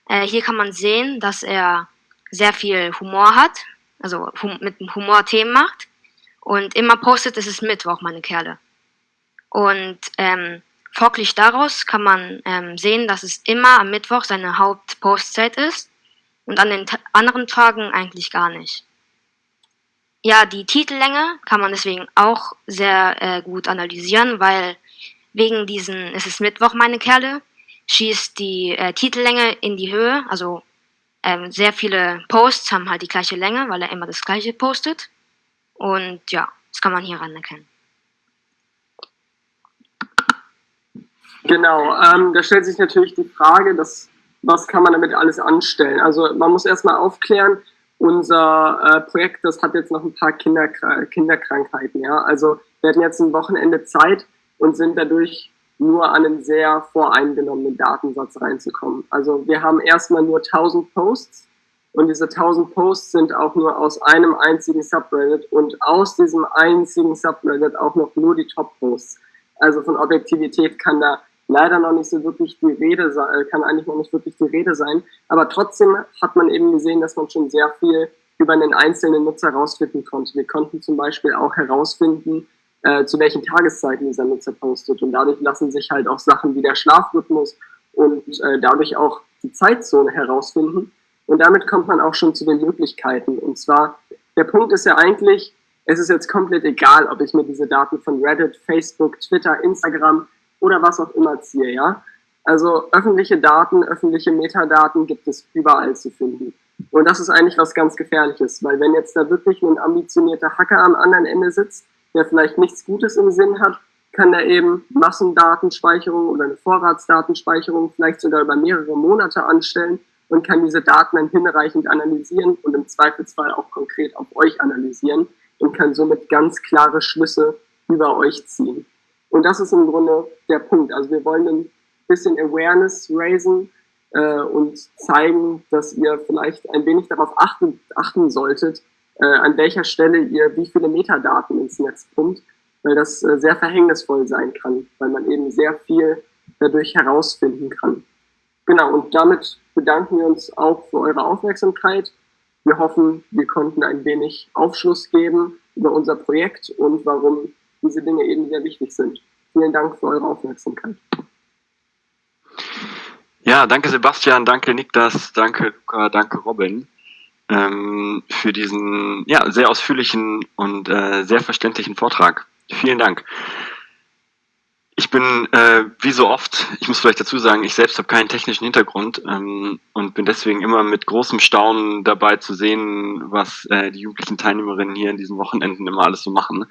äh, hier kann man sehen, dass er sehr viel Humor hat, also hum mit Humor Themen macht und immer postet, es ist Mittwoch, meine Kerle. Und ähm, folglich daraus kann man ähm, sehen, dass es immer am Mittwoch seine Hauptpostzeit ist und an den anderen Tagen eigentlich gar nicht. Ja, die Titellänge kann man deswegen auch sehr äh, gut analysieren, weil wegen diesen, es ist Mittwoch, meine Kerle, schießt die äh, Titellänge in die Höhe. Also ähm, sehr viele Posts haben halt die gleiche Länge, weil er immer das gleiche postet. Und ja, das kann man hier ran erkennen. Genau, ähm, da stellt sich natürlich die Frage, dass, was kann man damit alles anstellen? Also man muss erstmal aufklären, unser äh, Projekt, das hat jetzt noch ein paar Kinder, Kinderkrankheiten. Ja? Also wir hatten jetzt ein Wochenende Zeit und sind dadurch nur an einen sehr voreingenommenen Datensatz reinzukommen. Also wir haben erstmal nur 1000 Posts und diese 1000 Posts sind auch nur aus einem einzigen Subreddit und aus diesem einzigen Subreddit auch noch nur die Top-Posts. Also von Objektivität kann da leider noch nicht so wirklich die Rede sein, äh, kann eigentlich noch nicht wirklich die Rede sein. Aber trotzdem hat man eben gesehen, dass man schon sehr viel über einen einzelnen Nutzer herausfinden konnte. Wir konnten zum Beispiel auch herausfinden, äh, zu welchen Tageszeiten dieser Nutzer postet. Und dadurch lassen sich halt auch Sachen wie der Schlafrhythmus und äh, dadurch auch die Zeitzone herausfinden. Und damit kommt man auch schon zu den Möglichkeiten. Und zwar, der Punkt ist ja eigentlich, es ist jetzt komplett egal, ob ich mir diese Daten von Reddit, Facebook, Twitter, Instagram oder was auch immer ziehe, ja. Also öffentliche Daten, öffentliche Metadaten gibt es überall zu finden. Und das ist eigentlich was ganz Gefährliches, weil wenn jetzt da wirklich ein ambitionierter Hacker am anderen Ende sitzt, der vielleicht nichts Gutes im Sinn hat, kann er eben Massendatenspeicherung oder eine Vorratsdatenspeicherung vielleicht sogar über mehrere Monate anstellen und kann diese Daten dann hinreichend analysieren und im Zweifelsfall auch konkret auf euch analysieren und kann somit ganz klare Schlüsse über euch ziehen. Und das ist im Grunde der Punkt. Also wir wollen ein bisschen Awareness raisen äh, und zeigen, dass ihr vielleicht ein wenig darauf achten, achten solltet, äh, an welcher Stelle ihr wie viele Metadaten ins Netz pumpt, weil das äh, sehr verhängnisvoll sein kann, weil man eben sehr viel dadurch herausfinden kann. Genau, und damit bedanken wir uns auch für eure Aufmerksamkeit. Wir hoffen, wir konnten ein wenig Aufschluss geben über unser Projekt und warum diese Dinge eben sehr wichtig sind. Vielen Dank für eure Aufmerksamkeit. Ja, danke Sebastian, danke Niklas, danke Luca, danke Robin. ähm, für diesen ja, sehr ausführlichen und äh, sehr verständlichen Vortrag. Vielen Dank. Ich bin äh, wie so oft, ich muss vielleicht dazu sagen, ich selbst habe keinen technischen Hintergrund ähm, und bin deswegen immer mit großem Staunen dabei zu sehen, was äh, die jugendlichen Teilnehmerinnen hier in diesen Wochenenden immer alles so machen.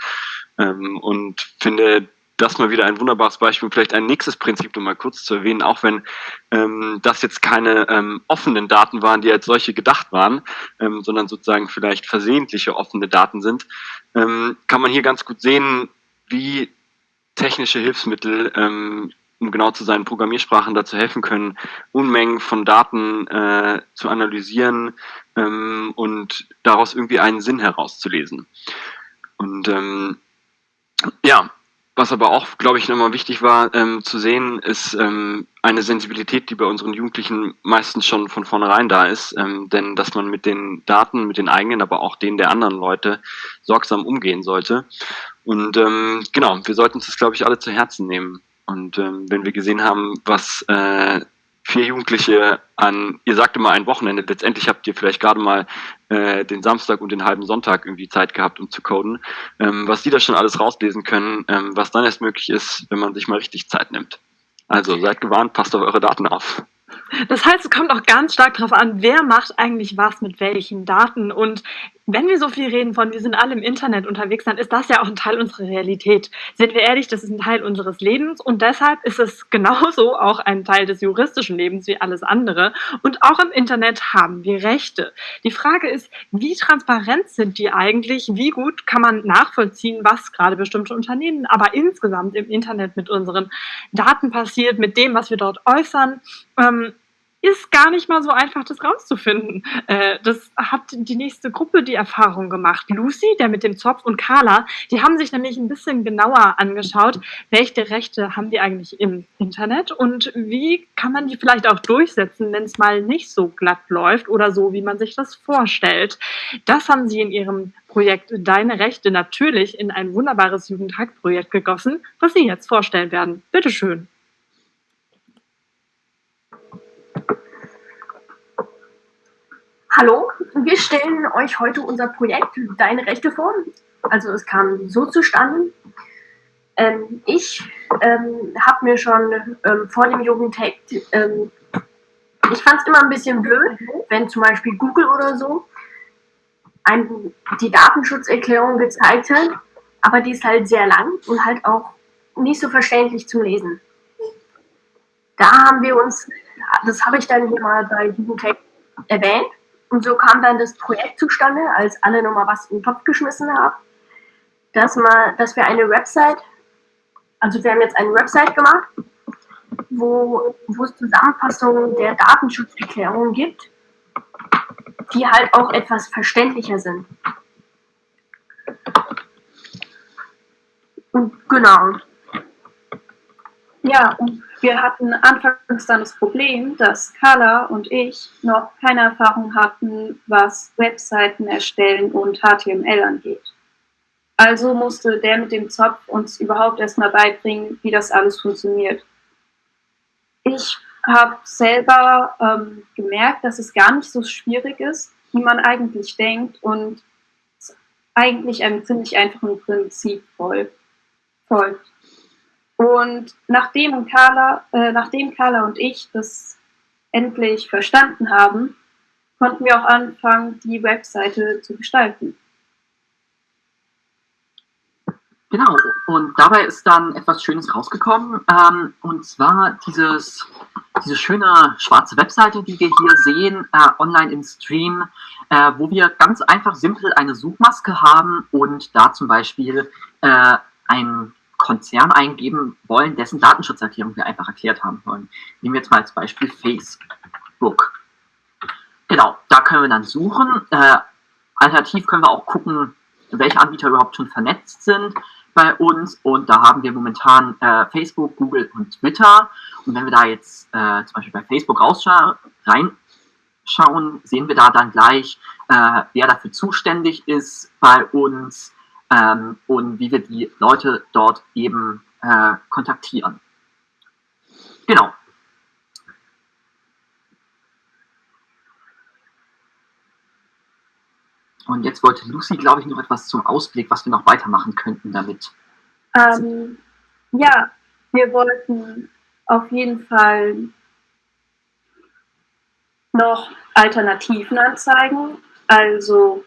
Ähm, und finde das mal wieder ein wunderbares Beispiel. Vielleicht ein nächstes Prinzip, um mal kurz zu erwähnen, auch wenn ähm, das jetzt keine ähm, offenen Daten waren, die als solche gedacht waren, ähm, sondern sozusagen vielleicht versehentliche offene Daten sind, ähm, kann man hier ganz gut sehen, wie technische Hilfsmittel, ähm, um genau zu sein, Programmiersprachen dazu helfen können, Unmengen von Daten äh, zu analysieren ähm, und daraus irgendwie einen Sinn herauszulesen. Und ähm, ja, was aber auch, glaube ich, nochmal wichtig war ähm, zu sehen, ist ähm, eine Sensibilität, die bei unseren Jugendlichen meistens schon von vornherein da ist. Ähm, denn dass man mit den Daten, mit den eigenen, aber auch denen der anderen Leute sorgsam umgehen sollte. Und ähm, genau, wir sollten uns das, glaube ich, alle zu Herzen nehmen. Und ähm, wenn wir gesehen haben, was äh, vier Jugendliche an, ihr sagt immer ein Wochenende, letztendlich habt ihr vielleicht gerade mal äh, den Samstag und den halben Sonntag irgendwie Zeit gehabt, um zu coden, ähm, was die da schon alles rauslesen können, ähm, was dann erst möglich ist, wenn man sich mal richtig Zeit nimmt. Also seid gewarnt, passt auf eure Daten auf. Das heißt, es kommt auch ganz stark darauf an, wer macht eigentlich was mit welchen Daten. Und wenn wir so viel reden von, wir sind alle im Internet unterwegs, dann ist das ja auch ein Teil unserer Realität. Sind wir ehrlich, das ist ein Teil unseres Lebens und deshalb ist es genauso auch ein Teil des juristischen Lebens wie alles andere. Und auch im Internet haben wir Rechte. Die Frage ist, wie transparent sind die eigentlich? Wie gut kann man nachvollziehen, was gerade bestimmte Unternehmen, aber insgesamt im Internet mit unseren Daten passiert, mit dem, was wir dort äußern? Ähm, ist gar nicht mal so einfach, das rauszufinden. Äh, das hat die nächste Gruppe die Erfahrung gemacht. Lucy, der mit dem Zopf und Carla, die haben sich nämlich ein bisschen genauer angeschaut, welche Rechte haben die eigentlich im Internet und wie kann man die vielleicht auch durchsetzen, wenn es mal nicht so glatt läuft oder so, wie man sich das vorstellt. Das haben sie in ihrem Projekt Deine Rechte natürlich in ein wunderbares Jugendhackprojekt gegossen, was sie jetzt vorstellen werden. Bitteschön. Hallo, wir stellen euch heute unser Projekt Deine Rechte vor. Also es kam so zustande. Ähm, ich ähm, habe mir schon ähm, vor dem Jugendhack, ähm, ich fand es immer ein bisschen blöd, wenn zum Beispiel Google oder so ein, die Datenschutzerklärung gezeigt hat, aber die ist halt sehr lang und halt auch nicht so verständlich zu lesen. Da haben wir uns, das habe ich dann hier mal bei Jugendhack erwähnt, und so kam dann das Projekt zustande, als alle nochmal was in den Topf geschmissen haben, dass, man, dass wir eine Website, also wir haben jetzt eine Website gemacht, wo, wo es Zusammenfassungen der Datenschutzerklärung gibt, die halt auch etwas verständlicher sind. Und genau. Ja, und wir hatten anfangs dann das Problem, dass Carla und ich noch keine Erfahrung hatten, was Webseiten erstellen und HTML angeht. Also musste der mit dem Zopf uns überhaupt erstmal beibringen, wie das alles funktioniert. Ich habe selber ähm, gemerkt, dass es gar nicht so schwierig ist, wie man eigentlich denkt und eigentlich einem ziemlich einfachen Prinzip folgt. Und nachdem Carla, äh, nachdem Carla und ich das endlich verstanden haben, konnten wir auch anfangen, die Webseite zu gestalten. Genau, und dabei ist dann etwas Schönes rausgekommen, ähm, und zwar dieses, diese schöne schwarze Webseite, die wir hier sehen, äh, online im Stream, äh, wo wir ganz einfach simpel eine Suchmaske haben und da zum Beispiel äh, ein Konzern eingeben wollen, dessen Datenschutzerklärung wir einfach erklärt haben wollen. Nehmen wir jetzt mal als Beispiel Facebook. Genau, da können wir dann suchen. Äh, alternativ können wir auch gucken, welche Anbieter überhaupt schon vernetzt sind bei uns. Und da haben wir momentan äh, Facebook, Google und Twitter. Und wenn wir da jetzt äh, zum Beispiel bei Facebook reinschauen, sehen wir da dann gleich, äh, wer dafür zuständig ist bei uns ähm, und wie wir die Leute dort eben äh, kontaktieren. Genau. und jetzt wollte Lucy, glaube ich, noch etwas zum Ausblick, was wir noch weitermachen könnten damit. Ähm, ja, wir wollten auf jeden Fall noch Alternativen anzeigen. Also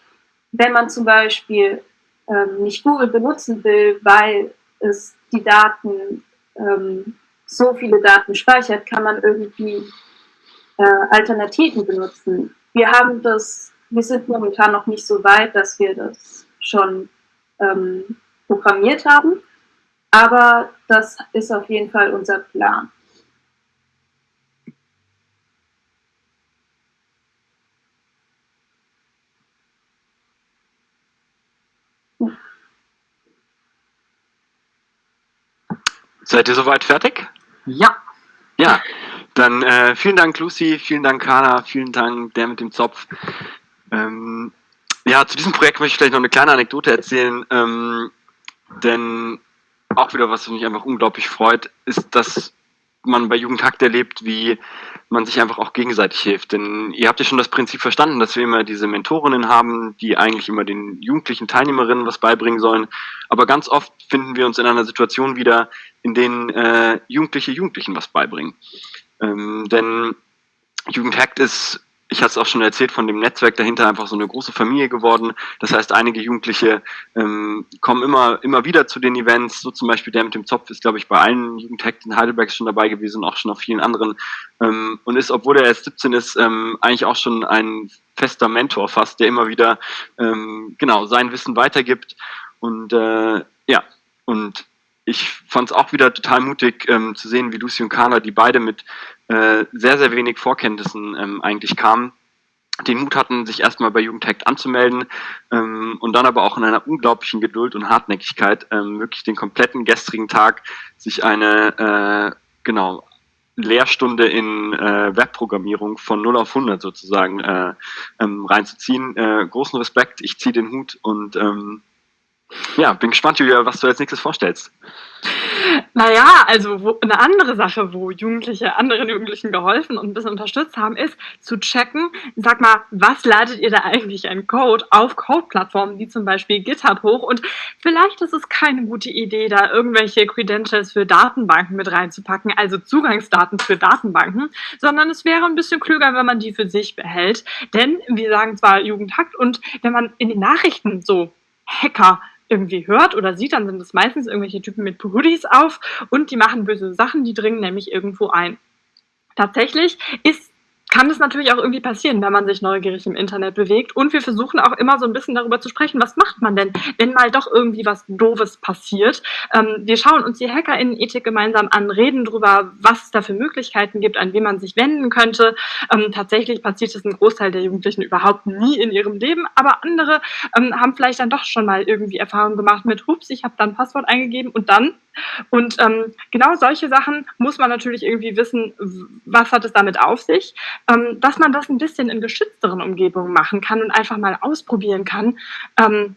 wenn man zum Beispiel ähm, nicht Google benutzen will, weil es die Daten, ähm, so viele Daten speichert, kann man irgendwie äh, Alternativen benutzen. Wir haben das, wir sind momentan noch nicht so weit, dass wir das schon ähm, programmiert haben, aber das ist auf jeden Fall unser Plan. Seid ihr soweit fertig? Ja. Ja, dann äh, vielen Dank Lucy, vielen Dank Kana, vielen Dank der mit dem Zopf. Ähm, ja, zu diesem Projekt möchte ich vielleicht noch eine kleine Anekdote erzählen, ähm, denn auch wieder was mich einfach unglaublich freut, ist, dass man bei Jugendhakt erlebt, wie man sich einfach auch gegenseitig hilft. Denn ihr habt ja schon das Prinzip verstanden, dass wir immer diese Mentorinnen haben, die eigentlich immer den jugendlichen Teilnehmerinnen was beibringen sollen. Aber ganz oft finden wir uns in einer Situation wieder, in denen äh, Jugendliche Jugendlichen was beibringen. Ähm, denn Jugendhackt ist ich hatte es auch schon erzählt, von dem Netzwerk dahinter einfach so eine große Familie geworden. Das heißt, einige Jugendliche ähm, kommen immer, immer wieder zu den Events. So zum Beispiel der mit dem Zopf ist, glaube ich, bei allen Jugendhacks in Heidelberg schon dabei gewesen, auch schon auf vielen anderen. Ähm, und ist, obwohl er erst 17 ist, ähm, eigentlich auch schon ein fester Mentor fast, der immer wieder ähm, genau sein Wissen weitergibt. Und äh, ja, und ich fand es auch wieder total mutig ähm, zu sehen, wie Lucy und Carla, die beide mit äh, sehr, sehr wenig Vorkenntnissen ähm, eigentlich kamen, den Mut hatten, sich erstmal bei Jugendhackt anzumelden ähm, und dann aber auch in einer unglaublichen Geduld und Hartnäckigkeit ähm, wirklich den kompletten gestrigen Tag sich eine, äh, genau, Lehrstunde in äh, Webprogrammierung von 0 auf 100 sozusagen äh, ähm, reinzuziehen. Äh, großen Respekt, ich ziehe den Hut und ähm, ja, bin gespannt, Julia, was du als nächstes vorstellst. Naja, also wo, eine andere Sache, wo Jugendliche anderen Jugendlichen geholfen und ein bisschen unterstützt haben, ist zu checken, sag mal, was ladet ihr da eigentlich an Code auf Code-Plattformen wie zum Beispiel GitHub hoch? Und vielleicht ist es keine gute Idee, da irgendwelche Credentials für Datenbanken mit reinzupacken, also Zugangsdaten für Datenbanken, sondern es wäre ein bisschen klüger, wenn man die für sich behält, denn wir sagen zwar Jugendhackt und wenn man in den Nachrichten so Hacker irgendwie hört oder sieht, dann sind es meistens irgendwelche Typen mit Hoodies auf und die machen böse Sachen, die dringen nämlich irgendwo ein. Tatsächlich ist kann es natürlich auch irgendwie passieren, wenn man sich neugierig im Internet bewegt. Und wir versuchen auch immer so ein bisschen darüber zu sprechen, was macht man denn, wenn mal doch irgendwie was Doofes passiert. Ähm, wir schauen uns die HackerInnen-Ethik gemeinsam an, reden darüber, was es da für Möglichkeiten gibt, an wen man sich wenden könnte. Ähm, tatsächlich passiert es ein Großteil der Jugendlichen überhaupt nie in ihrem Leben, aber andere ähm, haben vielleicht dann doch schon mal irgendwie Erfahrungen gemacht mit, hups, ich habe dann Passwort eingegeben und dann und ähm, genau solche Sachen muss man natürlich irgendwie wissen, was hat es damit auf sich, ähm, dass man das ein bisschen in geschützteren Umgebungen machen kann und einfach mal ausprobieren kann. Ähm,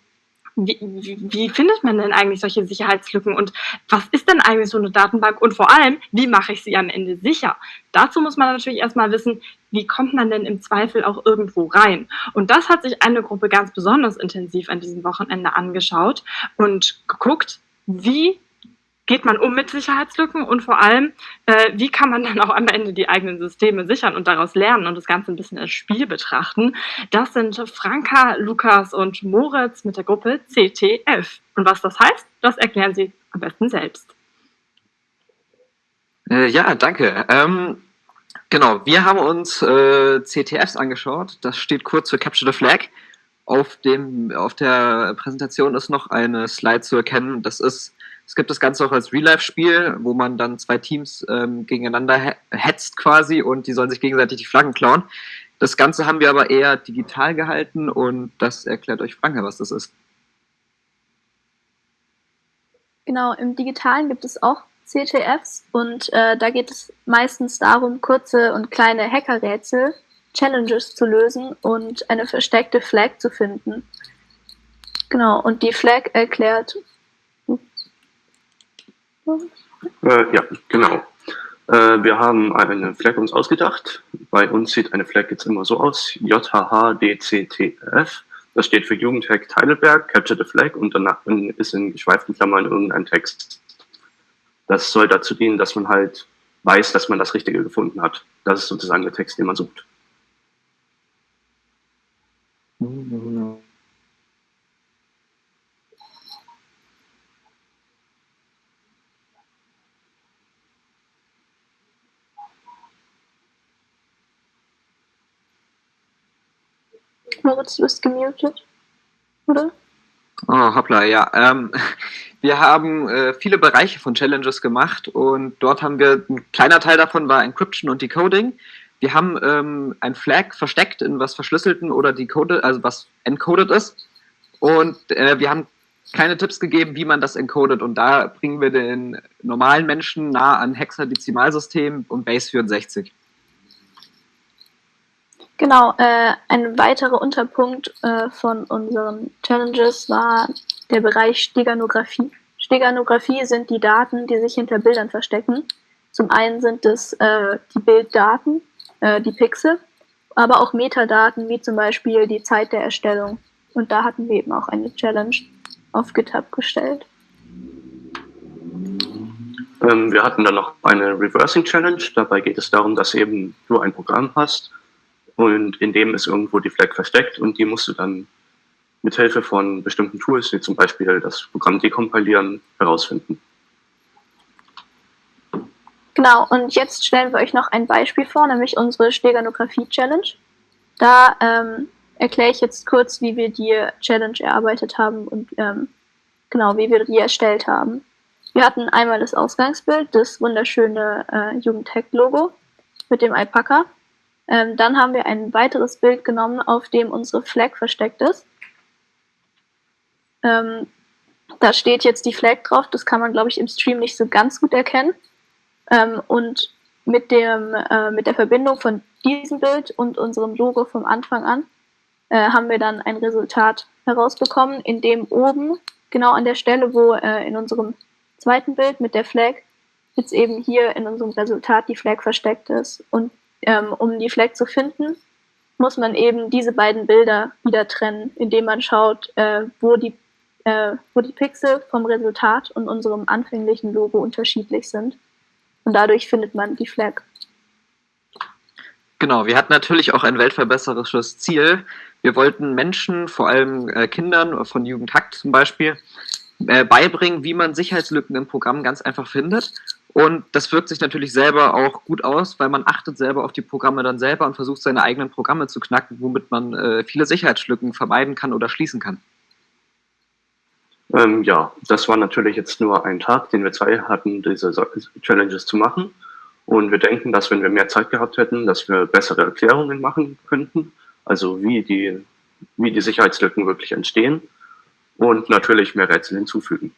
wie, wie, wie, findet man denn eigentlich solche Sicherheitslücken und was ist denn eigentlich so eine Datenbank und vor allem, wie mache ich sie am Ende sicher? Dazu muss man natürlich erstmal wissen, wie kommt man denn im Zweifel auch irgendwo rein? Und das hat sich eine Gruppe ganz besonders intensiv an diesem Wochenende angeschaut und geguckt, wie geht man um mit Sicherheitslücken und vor allem, äh, wie kann man dann auch am Ende die eigenen Systeme sichern und daraus lernen und das Ganze ein bisschen als Spiel betrachten. Das sind Franka, Lukas und Moritz mit der Gruppe CTF. Und was das heißt, das erklären sie am besten selbst. Äh, ja, danke. Ähm, genau, wir haben uns äh, CTFs angeschaut. Das steht kurz für Capture the Flag. Auf, dem, auf der Präsentation ist noch eine Slide zu erkennen. Das ist es gibt das Ganze auch als Real-Life-Spiel, wo man dann zwei Teams ähm, gegeneinander hetzt quasi und die sollen sich gegenseitig die Flaggen klauen. Das Ganze haben wir aber eher digital gehalten und das erklärt euch Franka, was das ist. Genau, im Digitalen gibt es auch CTFs und äh, da geht es meistens darum, kurze und kleine Hackerrätsel, Challenges zu lösen und eine versteckte Flag zu finden. Genau, und die Flag erklärt, äh, ja, genau. Äh, wir haben eine Flag uns ausgedacht. Bei uns sieht eine Flag jetzt immer so aus, JHHDCTF. Das steht für Jugendhack Heidelberg, Capture the Flag und danach ist in geschweiften Klammern irgendein Text. Das soll dazu dienen, dass man halt weiß, dass man das Richtige gefunden hat. Das ist sozusagen der Text, den man sucht. Moritz, du bist gemutet, oder? Oh, hoppla, ja. Ähm, wir haben äh, viele Bereiche von Challenges gemacht und dort haben wir, ein kleiner Teil davon war Encryption und Decoding. Wir haben ähm, ein Flag versteckt in was verschlüsselten oder decoded, also was encoded ist. Und äh, wir haben keine Tipps gegeben, wie man das encodet. Und da bringen wir den normalen Menschen nah an Hexadezimalsystem und Base 64. Genau, äh, ein weiterer Unterpunkt äh, von unseren Challenges war der Bereich Steganographie. Steganographie sind die Daten, die sich hinter Bildern verstecken. Zum einen sind es äh, die Bilddaten, äh, die Pixel, aber auch Metadaten, wie zum Beispiel die Zeit der Erstellung. Und da hatten wir eben auch eine Challenge auf GitHub gestellt. Ähm, wir hatten dann noch eine Reversing Challenge. Dabei geht es darum, dass eben du ein Programm hast, und in dem ist irgendwo die Flag versteckt und die musst du dann mit Hilfe von bestimmten Tools, wie zum Beispiel das Programm dekompilieren, herausfinden. Genau, und jetzt stellen wir euch noch ein Beispiel vor, nämlich unsere Steganographie-Challenge. Da ähm, erkläre ich jetzt kurz, wie wir die Challenge erarbeitet haben und ähm, genau, wie wir die erstellt haben. Wir hatten einmal das Ausgangsbild, das wunderschöne äh, Jugendhack-Logo mit dem Alpaka. Ähm, dann haben wir ein weiteres Bild genommen, auf dem unsere Flag versteckt ist. Ähm, da steht jetzt die Flag drauf, das kann man, glaube ich, im Stream nicht so ganz gut erkennen. Ähm, und mit, dem, äh, mit der Verbindung von diesem Bild und unserem Logo vom Anfang an äh, haben wir dann ein Resultat herausbekommen, in dem oben, genau an der Stelle, wo äh, in unserem zweiten Bild mit der Flag, jetzt eben hier in unserem Resultat die Flag versteckt ist. Und ähm, um die Flag zu finden, muss man eben diese beiden Bilder wieder trennen, indem man schaut, äh, wo, die, äh, wo die Pixel vom Resultat und unserem anfänglichen Logo unterschiedlich sind. Und dadurch findet man die Flag. Genau, wir hatten natürlich auch ein weltverbesserisches Ziel. Wir wollten Menschen, vor allem äh, Kindern von Jugendhackt zum Beispiel, äh, beibringen, wie man Sicherheitslücken im Programm ganz einfach findet und das wirkt sich natürlich selber auch gut aus, weil man achtet selber auf die Programme dann selber und versucht seine eigenen Programme zu knacken, womit man äh, viele Sicherheitslücken vermeiden kann oder schließen kann. Ähm, ja, das war natürlich jetzt nur ein Tag, den wir zwei hatten, diese Challenges zu machen. Und wir denken, dass wenn wir mehr Zeit gehabt hätten, dass wir bessere Erklärungen machen könnten, also wie die, wie die Sicherheitslücken wirklich entstehen und natürlich mehr Rätsel hinzufügen.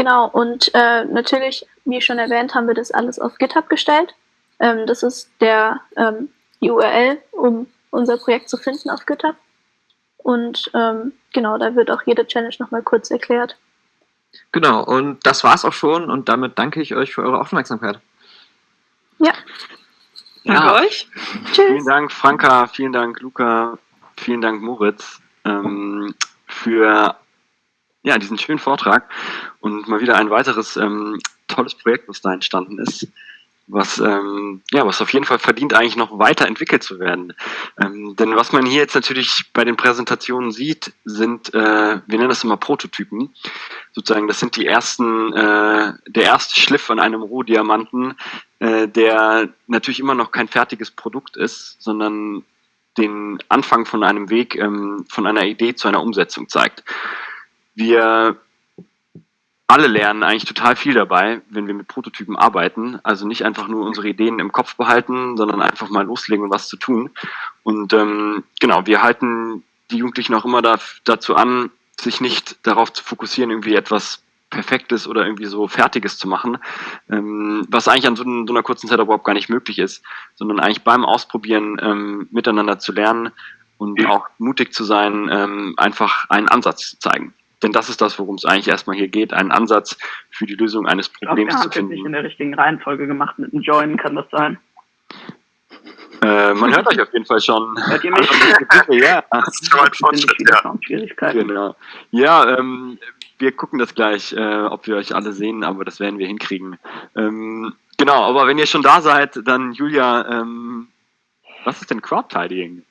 Genau, und äh, natürlich, wie schon erwähnt, haben wir das alles auf GitHub gestellt. Ähm, das ist der, ähm, die URL, um unser Projekt zu finden auf GitHub. Und ähm, genau, da wird auch jede Challenge nochmal kurz erklärt. Genau, und das war's auch schon und damit danke ich euch für eure Aufmerksamkeit. Ja. Danke ja. euch. Tschüss. Vielen Dank, Franka, vielen Dank, Luca, vielen Dank, Moritz, ähm, für ja, diesen schönen Vortrag und mal wieder ein weiteres ähm, tolles Projekt, was da entstanden ist, was, ähm, ja, was auf jeden Fall verdient, eigentlich noch weiterentwickelt zu werden. Ähm, denn was man hier jetzt natürlich bei den Präsentationen sieht, sind, äh, wir nennen das immer Prototypen. Sozusagen, das sind die ersten, äh, der erste Schliff an einem Rohdiamanten, äh, der natürlich immer noch kein fertiges Produkt ist, sondern den Anfang von einem Weg, ähm, von einer Idee zu einer Umsetzung zeigt wir alle lernen eigentlich total viel dabei, wenn wir mit Prototypen arbeiten. Also nicht einfach nur unsere Ideen im Kopf behalten, sondern einfach mal loslegen und was zu tun. Und ähm, genau, wir halten die Jugendlichen auch immer da, dazu an, sich nicht darauf zu fokussieren, irgendwie etwas Perfektes oder irgendwie so Fertiges zu machen, ähm, was eigentlich an so, so, einer kurzen Zeit überhaupt gar nicht möglich ist, sondern eigentlich beim Ausprobieren ähm, miteinander zu lernen und auch mutig zu sein, ähm, einfach einen Ansatz zu zeigen. Denn das ist das, worum es eigentlich erstmal hier geht, einen Ansatz für die Lösung eines Problems ich glaub, wir zu finden. Das nicht in der richtigen Reihenfolge gemacht mit einem Join, kann das sein? Äh, man hört euch auf jeden Fall schon. Hört ihr mich? ja. Das ist schon ein Fortschritt, ja. Schwierigkeiten. Genau. Ja, ähm, wir gucken das gleich, äh, ob wir euch alle sehen, aber das werden wir hinkriegen. Ähm, genau, aber wenn ihr schon da seid, dann Julia, ähm, was ist denn Crowd-Tidying?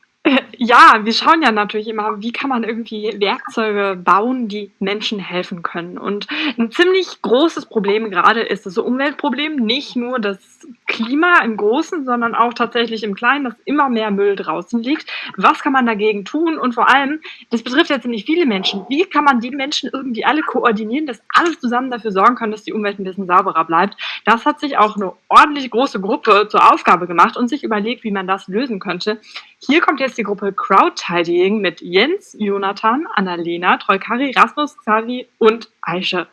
Ja, wir schauen ja natürlich immer, wie kann man irgendwie Werkzeuge bauen, die Menschen helfen können. Und ein ziemlich großes Problem gerade ist das Umweltproblem. Nicht nur das Klima im Großen, sondern auch tatsächlich im Kleinen, dass immer mehr Müll draußen liegt. Was kann man dagegen tun? Und vor allem, das betrifft ja ziemlich viele Menschen. Wie kann man die Menschen irgendwie alle koordinieren, dass alle zusammen dafür sorgen können, dass die Umwelt ein bisschen sauberer bleibt? Das hat sich auch eine ordentlich große Gruppe zur Aufgabe gemacht und sich überlegt, wie man das lösen könnte. Hier kommt jetzt Gruppe Crowdtidying mit Jens, Jonathan, Annalena, Troikari, Rasmus, Xavi und Aische.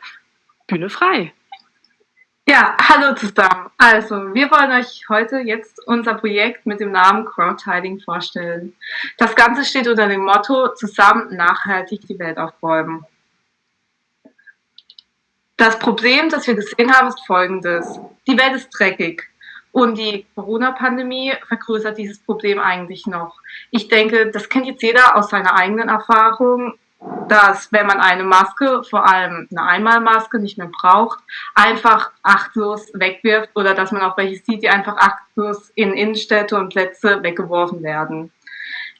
Bühne frei. Ja, hallo zusammen. Also, wir wollen euch heute jetzt unser Projekt mit dem Namen Crowdtiding vorstellen. Das Ganze steht unter dem Motto Zusammen nachhaltig die Welt aufräumen. Das Problem, das wir gesehen haben, ist folgendes. Die Welt ist dreckig. Und die Corona-Pandemie vergrößert dieses Problem eigentlich noch. Ich denke, das kennt jetzt jeder aus seiner eigenen Erfahrung, dass wenn man eine Maske, vor allem eine Einmalmaske, nicht mehr braucht, einfach achtlos wegwirft oder dass man auch welche sieht, die einfach achtlos in Innenstädte und Plätze weggeworfen werden.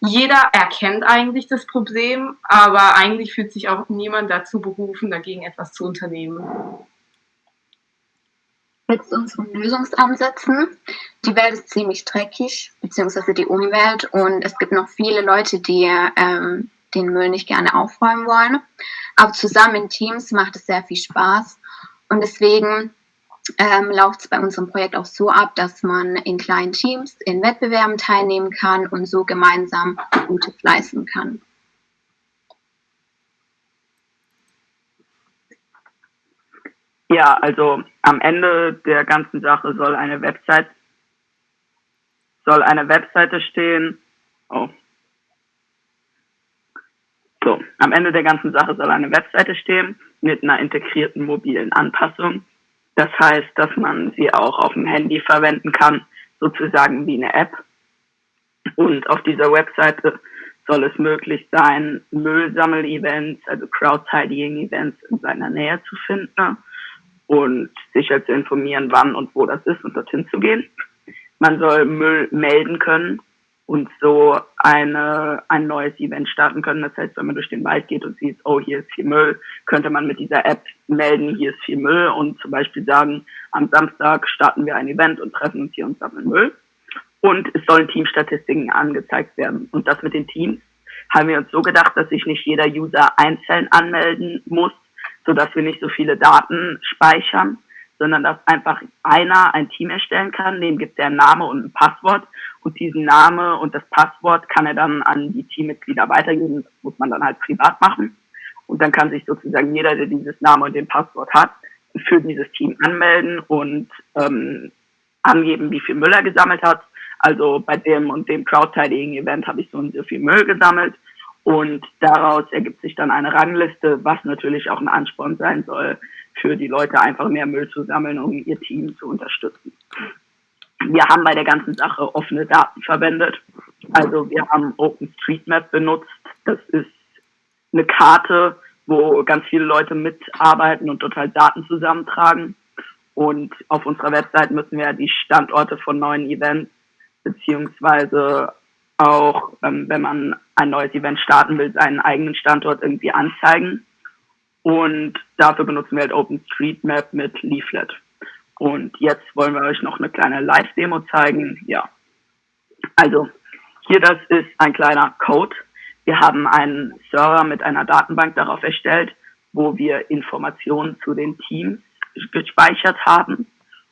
Jeder erkennt eigentlich das Problem, aber eigentlich fühlt sich auch niemand dazu berufen, dagegen etwas zu unternehmen mit unseren Lösungsansätzen. Die Welt ist ziemlich dreckig, beziehungsweise die Umwelt. Und es gibt noch viele Leute, die ähm, den Müll nicht gerne aufräumen wollen. Aber zusammen in Teams macht es sehr viel Spaß. Und deswegen ähm, läuft es bei unserem Projekt auch so ab, dass man in kleinen Teams in Wettbewerben teilnehmen kann und so gemeinsam Gutes leisten kann. Ja, also am Ende der ganzen Sache soll eine Website soll eine Webseite stehen. Oh. So, am Ende der ganzen Sache soll eine Webseite stehen mit einer integrierten mobilen Anpassung. Das heißt, dass man sie auch auf dem Handy verwenden kann, sozusagen wie eine App. Und auf dieser Webseite soll es möglich sein, Müllsammel-Events, also Crowd-Tidying-Events in seiner Nähe zu finden und sicher zu informieren, wann und wo das ist und dorthin zu gehen. Man soll Müll melden können und so eine, ein neues Event starten können. Das heißt, wenn man durch den Wald geht und sieht, oh, hier ist viel Müll, könnte man mit dieser App melden, hier ist viel Müll und zum Beispiel sagen, am Samstag starten wir ein Event und treffen uns hier und sammeln Müll. Und es sollen Teamstatistiken angezeigt werden. Und das mit den Teams haben wir uns so gedacht, dass sich nicht jeder User einzeln anmelden muss, sodass wir nicht so viele Daten speichern, sondern dass einfach einer ein Team erstellen kann, dem gibt er einen Name und ein Passwort und diesen Name und das Passwort kann er dann an die Teammitglieder weitergeben. Das muss man dann halt privat machen. Und dann kann sich sozusagen jeder, der dieses Name und den Passwort hat, für dieses Team anmelden und ähm, angeben, wie viel Müll er gesammelt hat. Also bei dem und dem Crowdtidying-Event habe ich so und so viel Müll gesammelt und daraus ergibt sich dann eine Rangliste, was natürlich auch ein Ansporn sein soll, für die Leute einfach mehr Müll zu sammeln, um ihr Team zu unterstützen. Wir haben bei der ganzen Sache offene Daten verwendet. Also wir haben OpenStreetMap benutzt. Das ist eine Karte, wo ganz viele Leute mitarbeiten und dort halt Daten zusammentragen. Und auf unserer Website müssen wir die Standorte von neuen Events beziehungsweise auch, ähm, wenn man ein neues Event starten will, seinen eigenen Standort irgendwie anzeigen. Und dafür benutzen wir halt OpenStreetMap mit Leaflet. Und jetzt wollen wir euch noch eine kleine Live-Demo zeigen. Ja. Also, hier das ist ein kleiner Code. Wir haben einen Server mit einer Datenbank darauf erstellt, wo wir Informationen zu den Teams gespeichert haben.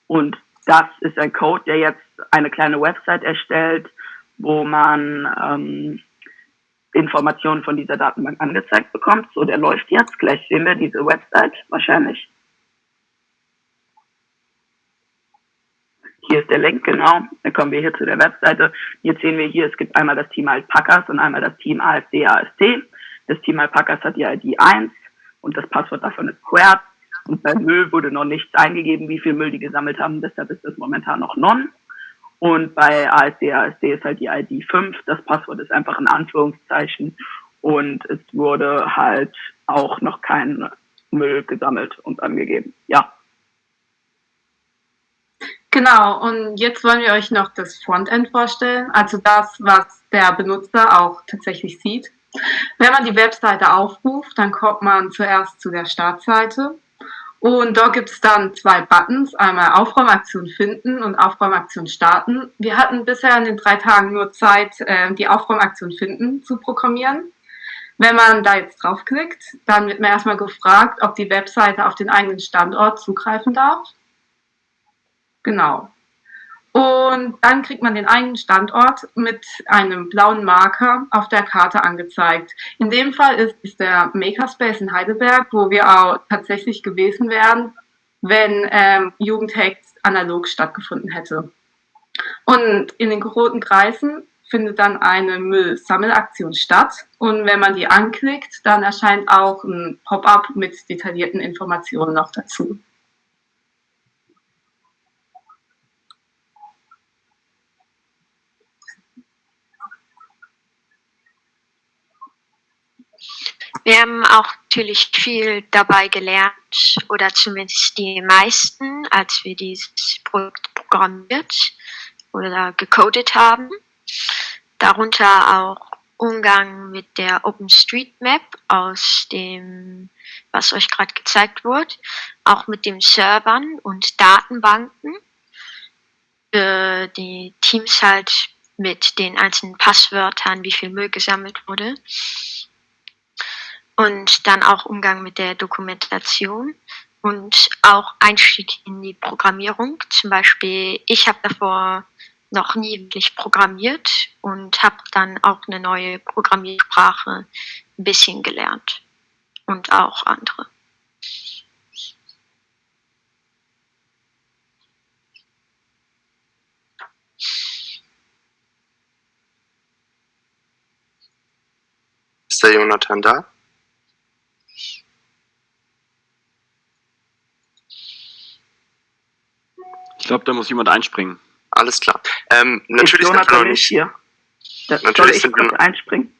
Und das ist ein Code, der jetzt eine kleine Website erstellt, wo man ähm, Informationen von dieser Datenbank angezeigt bekommt. So, der läuft jetzt. Gleich sehen wir diese Website wahrscheinlich. Hier ist der Link, genau. Dann kommen wir hier zu der Webseite. Jetzt sehen wir hier, es gibt einmal das Team Alpacas und einmal das Team AFD AST. Das Team Alpacas hat die ID 1 und das Passwort davon ist Squared. Und beim Müll wurde noch nichts eingegeben, wie viel Müll die gesammelt haben. Deshalb ist das momentan noch non. Und bei ASD, ASD ist halt die ID 5. Das Passwort ist einfach in Anführungszeichen. Und es wurde halt auch noch kein Müll gesammelt und angegeben. Ja. Genau, und jetzt wollen wir euch noch das Frontend vorstellen, also das, was der Benutzer auch tatsächlich sieht. Wenn man die Webseite aufruft, dann kommt man zuerst zu der Startseite und dort gibt es dann zwei Buttons, einmal Aufräumaktion finden und Aufräumaktion starten. Wir hatten bisher in den drei Tagen nur Zeit, äh, die Aufräumaktion finden zu programmieren. Wenn man da jetzt draufklickt, dann wird man erstmal gefragt, ob die Webseite auf den eigenen Standort zugreifen darf. Genau. Und dann kriegt man den eigenen Standort mit einem blauen Marker auf der Karte angezeigt. In dem Fall ist es der Makerspace in Heidelberg, wo wir auch tatsächlich gewesen wären, wenn ähm, Jugendhacks analog stattgefunden hätte. Und in den roten Kreisen findet dann eine Müllsammelaktion statt. Und wenn man die anklickt, dann erscheint auch ein Pop-up mit detaillierten Informationen noch dazu. Wir haben auch natürlich viel dabei gelernt, oder zumindest die meisten, als wir dieses Projekt programmiert oder gecodet haben. Darunter auch Umgang mit der OpenStreetMap aus dem, was euch gerade gezeigt wurde, auch mit den Servern und Datenbanken. Für die Teams halt mit den einzelnen Passwörtern, wie viel Müll gesammelt wurde und dann auch Umgang mit der Dokumentation und auch Einstieg in die Programmierung. Zum Beispiel, ich habe davor noch nie wirklich programmiert und habe dann auch eine neue Programmiersprache ein bisschen gelernt und auch andere. Ist der Jonathan da? Ich glaube, da muss jemand einspringen. Alles klar. Ähm, natürlich ist Jonathan nicht hier. Da, Natürlich soll ich sind wir- einspringen?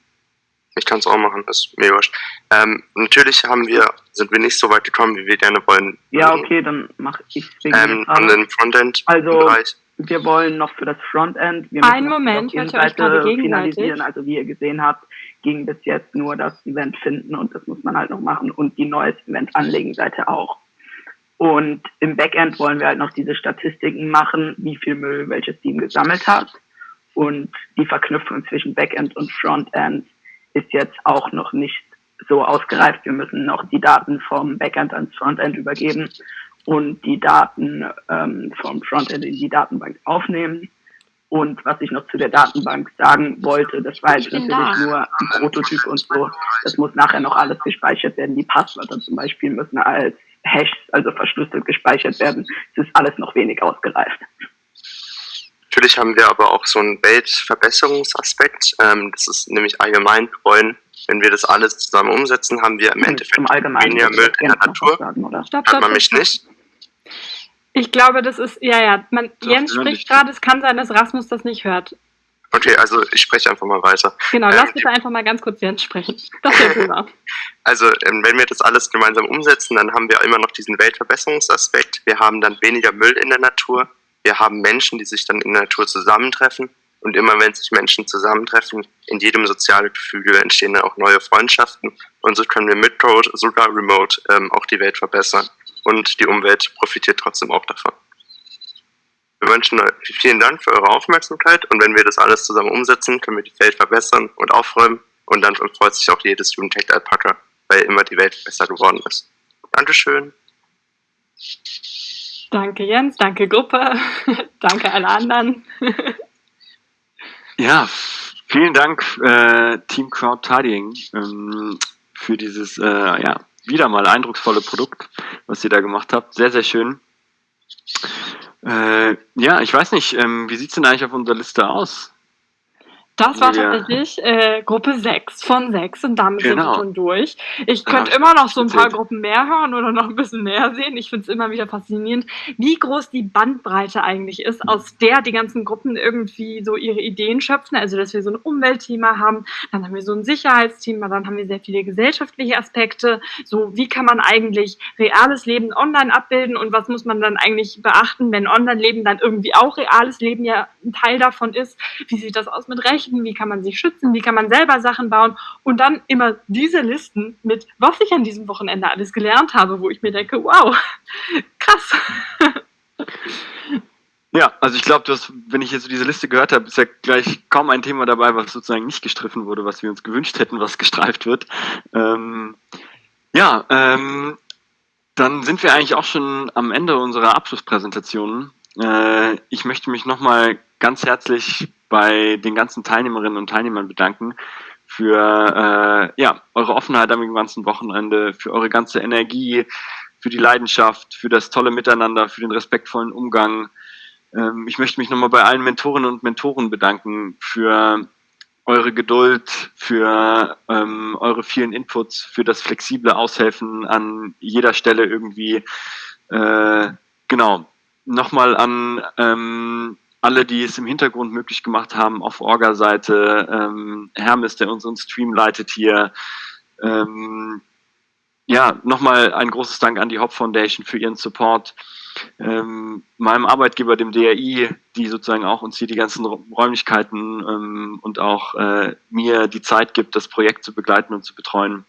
Ich kann es auch machen, das ist mir wurscht. Ähm, natürlich haben wir, sind wir nicht so weit gekommen, wie wir gerne wollen. Ja, okay, dann mache ich Ähm, an den Frontend Also, Bereich. wir wollen noch für das Frontend, wir Einen Moment, die hört ihr euch gerade gegenseitig? finalisieren. Also, wie ihr gesehen habt, ging bis jetzt nur das Event finden und das muss man halt noch machen und die neues Event anlegen Seite auch. Und im Backend wollen wir halt noch diese Statistiken machen, wie viel Müll welches Team gesammelt hat. Und die Verknüpfung zwischen Backend und Frontend ist jetzt auch noch nicht so ausgereift. Wir müssen noch die Daten vom Backend ans Frontend übergeben und die Daten ähm, vom Frontend in die Datenbank aufnehmen. Und was ich noch zu der Datenbank sagen wollte, das war jetzt natürlich da. nur ein Prototyp und so. Das muss nachher noch alles gespeichert werden. Die Passwörter zum Beispiel müssen als Hash, also verschlüsselt gespeichert werden. Es ist alles noch wenig ausgereift. Natürlich haben wir aber auch so einen Weltverbesserungsaspekt. Ähm, das ist nämlich allgemein, wollen, wenn wir das alles zusammen umsetzen, haben wir im Endeffekt Zum Allgemeinen weniger Müll in der Natur. sagen, oder? Stopp, Hört man mich stopp. nicht? Ich glaube, das ist, ja, ja, man, Jens spricht gerade, es kann sein, dass Rasmus das nicht hört. Okay, also ich spreche einfach mal weiter. Genau, Ähm, lass bitte einfach mal ganz kurz Jens sprechen. Das wäre super. Also, ähm, wenn wir das alles gemeinsam umsetzen, dann haben wir immer noch diesen Weltverbesserungsaspekt. Wir haben dann weniger Müll in der Natur. Wir haben Menschen, die sich dann in der Natur zusammentreffen. Und immer wenn sich Menschen zusammentreffen, in jedem sozialen Gefüge entstehen dann auch neue Freundschaften. Und so können wir mit Code, sogar remote, ähm, auch die Welt verbessern. Und die Umwelt profitiert trotzdem auch davon. Wir wünschen euch vielen Dank für eure Aufmerksamkeit. Und wenn wir das alles zusammen umsetzen, können wir die Welt verbessern und aufräumen. Und dann freut sich auch jedes Jugendtech-Alpaka, weil immer die Welt besser geworden ist. Dankeschön. Danke Jens, danke Gruppe, danke alle anderen. Ja, vielen Dank, äh, Team Crowd Tidying, ähm, für dieses, äh, ja, wieder mal eindrucksvolle Produkt, was ihr da gemacht habt. Sehr, sehr schön. Äh, ja, ich weiß nicht, ähm, wie sieht's denn eigentlich auf unserer Liste aus? Das war Ja. tatsächlich äh, Gruppe 6 von 6 und damit sind Genau. wir schon durch. Ich könnte ich immer noch so ein paar. Gruppen mehr hören oder noch ein bisschen mehr sehen. Ich finde es immer wieder faszinierend, wie groß die Bandbreite eigentlich ist, aus der die ganzen Gruppen irgendwie so ihre Ideen schöpfen. Also, dass wir so ein Umweltthema haben, dann haben wir so ein Sicherheitsthema, dann haben wir sehr viele gesellschaftliche Aspekte. So, wie kann man eigentlich reales Leben online abbilden und was muss man dann eigentlich beachten, wenn Online-Leben dann irgendwie auch reales Leben ja ein Teil davon ist? Wie sieht das aus mit Rechten? Wie kann man sich schützen? Wie kann man selber Sachen bauen? Und dann immer diese Listen mit, was ich an diesem Wochenende alles gelernt habe, wo ich mir denke, wow, krass. Ja, also ich glaube, wenn ich jetzt diese Liste gehört habe, ist ja gleich kaum ein Thema dabei, was sozusagen nicht gestriffen wurde, was wir uns gewünscht hätten, was gestreift wird. Ähm, ja, ähm, dann sind wir eigentlich auch schon am Ende unserer Abschlusspräsentation. Äh, ich möchte mich nochmal ganz herzlich bei den ganzen Teilnehmerinnen und Teilnehmern bedanken für äh, ja, eure Offenheit am ganzen Wochenende, für eure ganze Energie, für die Leidenschaft, für das tolle Miteinander, für den respektvollen Umgang. Ähm, ich möchte mich nochmal bei allen Mentorinnen und Mentoren bedanken für eure Geduld, für ähm, eure vielen Inputs, für das flexible Aushelfen an jeder Stelle irgendwie. Äh, genau. Nochmal an ähm, alle, die es im Hintergrund möglich gemacht haben, auf Orga-Seite, ähm, Hermes, der unseren Stream leitet hier. Ähm, ja, nochmal ein großes Dank an die Hop Foundation für ihren Support. Ähm, meinem Arbeitgeber, dem DRI, die sozusagen auch uns hier die ganzen Räumlichkeiten ähm, und auch äh, mir die Zeit gibt, das Projekt zu begleiten und zu betreuen.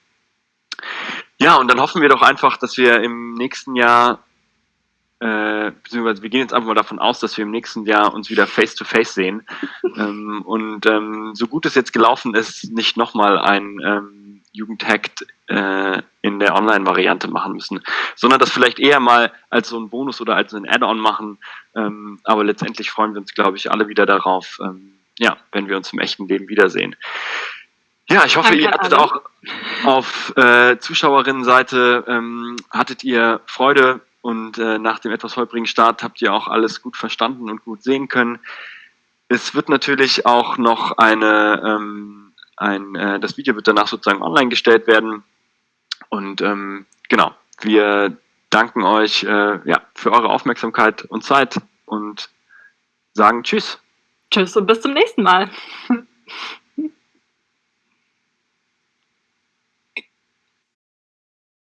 Ja, und dann hoffen wir doch einfach, dass wir im nächsten Jahr, äh, beziehungsweise wir gehen jetzt einfach mal davon aus, dass wir im nächsten Jahr uns wieder face-to-face sehen ähm, und ähm, so gut es jetzt gelaufen ist, nicht nochmal ein ähm, Jugendhackt äh, in der Online-Variante machen müssen, sondern das vielleicht eher mal als so ein Bonus oder als ein Add-on machen. Ähm, aber letztendlich freuen wir uns, glaube ich, alle wieder darauf, ähm, ja, wenn wir uns im echten Leben wiedersehen. Ja, ich hoffe, Danke ihr hattet alle. auch auf äh, Zuschauerinnenseite ähm, hattet ihr Freude und äh, nach dem etwas holprigen Start habt ihr auch alles gut verstanden und gut sehen können. Es wird natürlich auch noch eine, ähm, ein, äh, das Video wird danach sozusagen online gestellt werden. Und ähm, genau, wir danken euch äh, ja, für eure Aufmerksamkeit und Zeit und sagen Tschüss. Tschüss und bis zum nächsten Mal.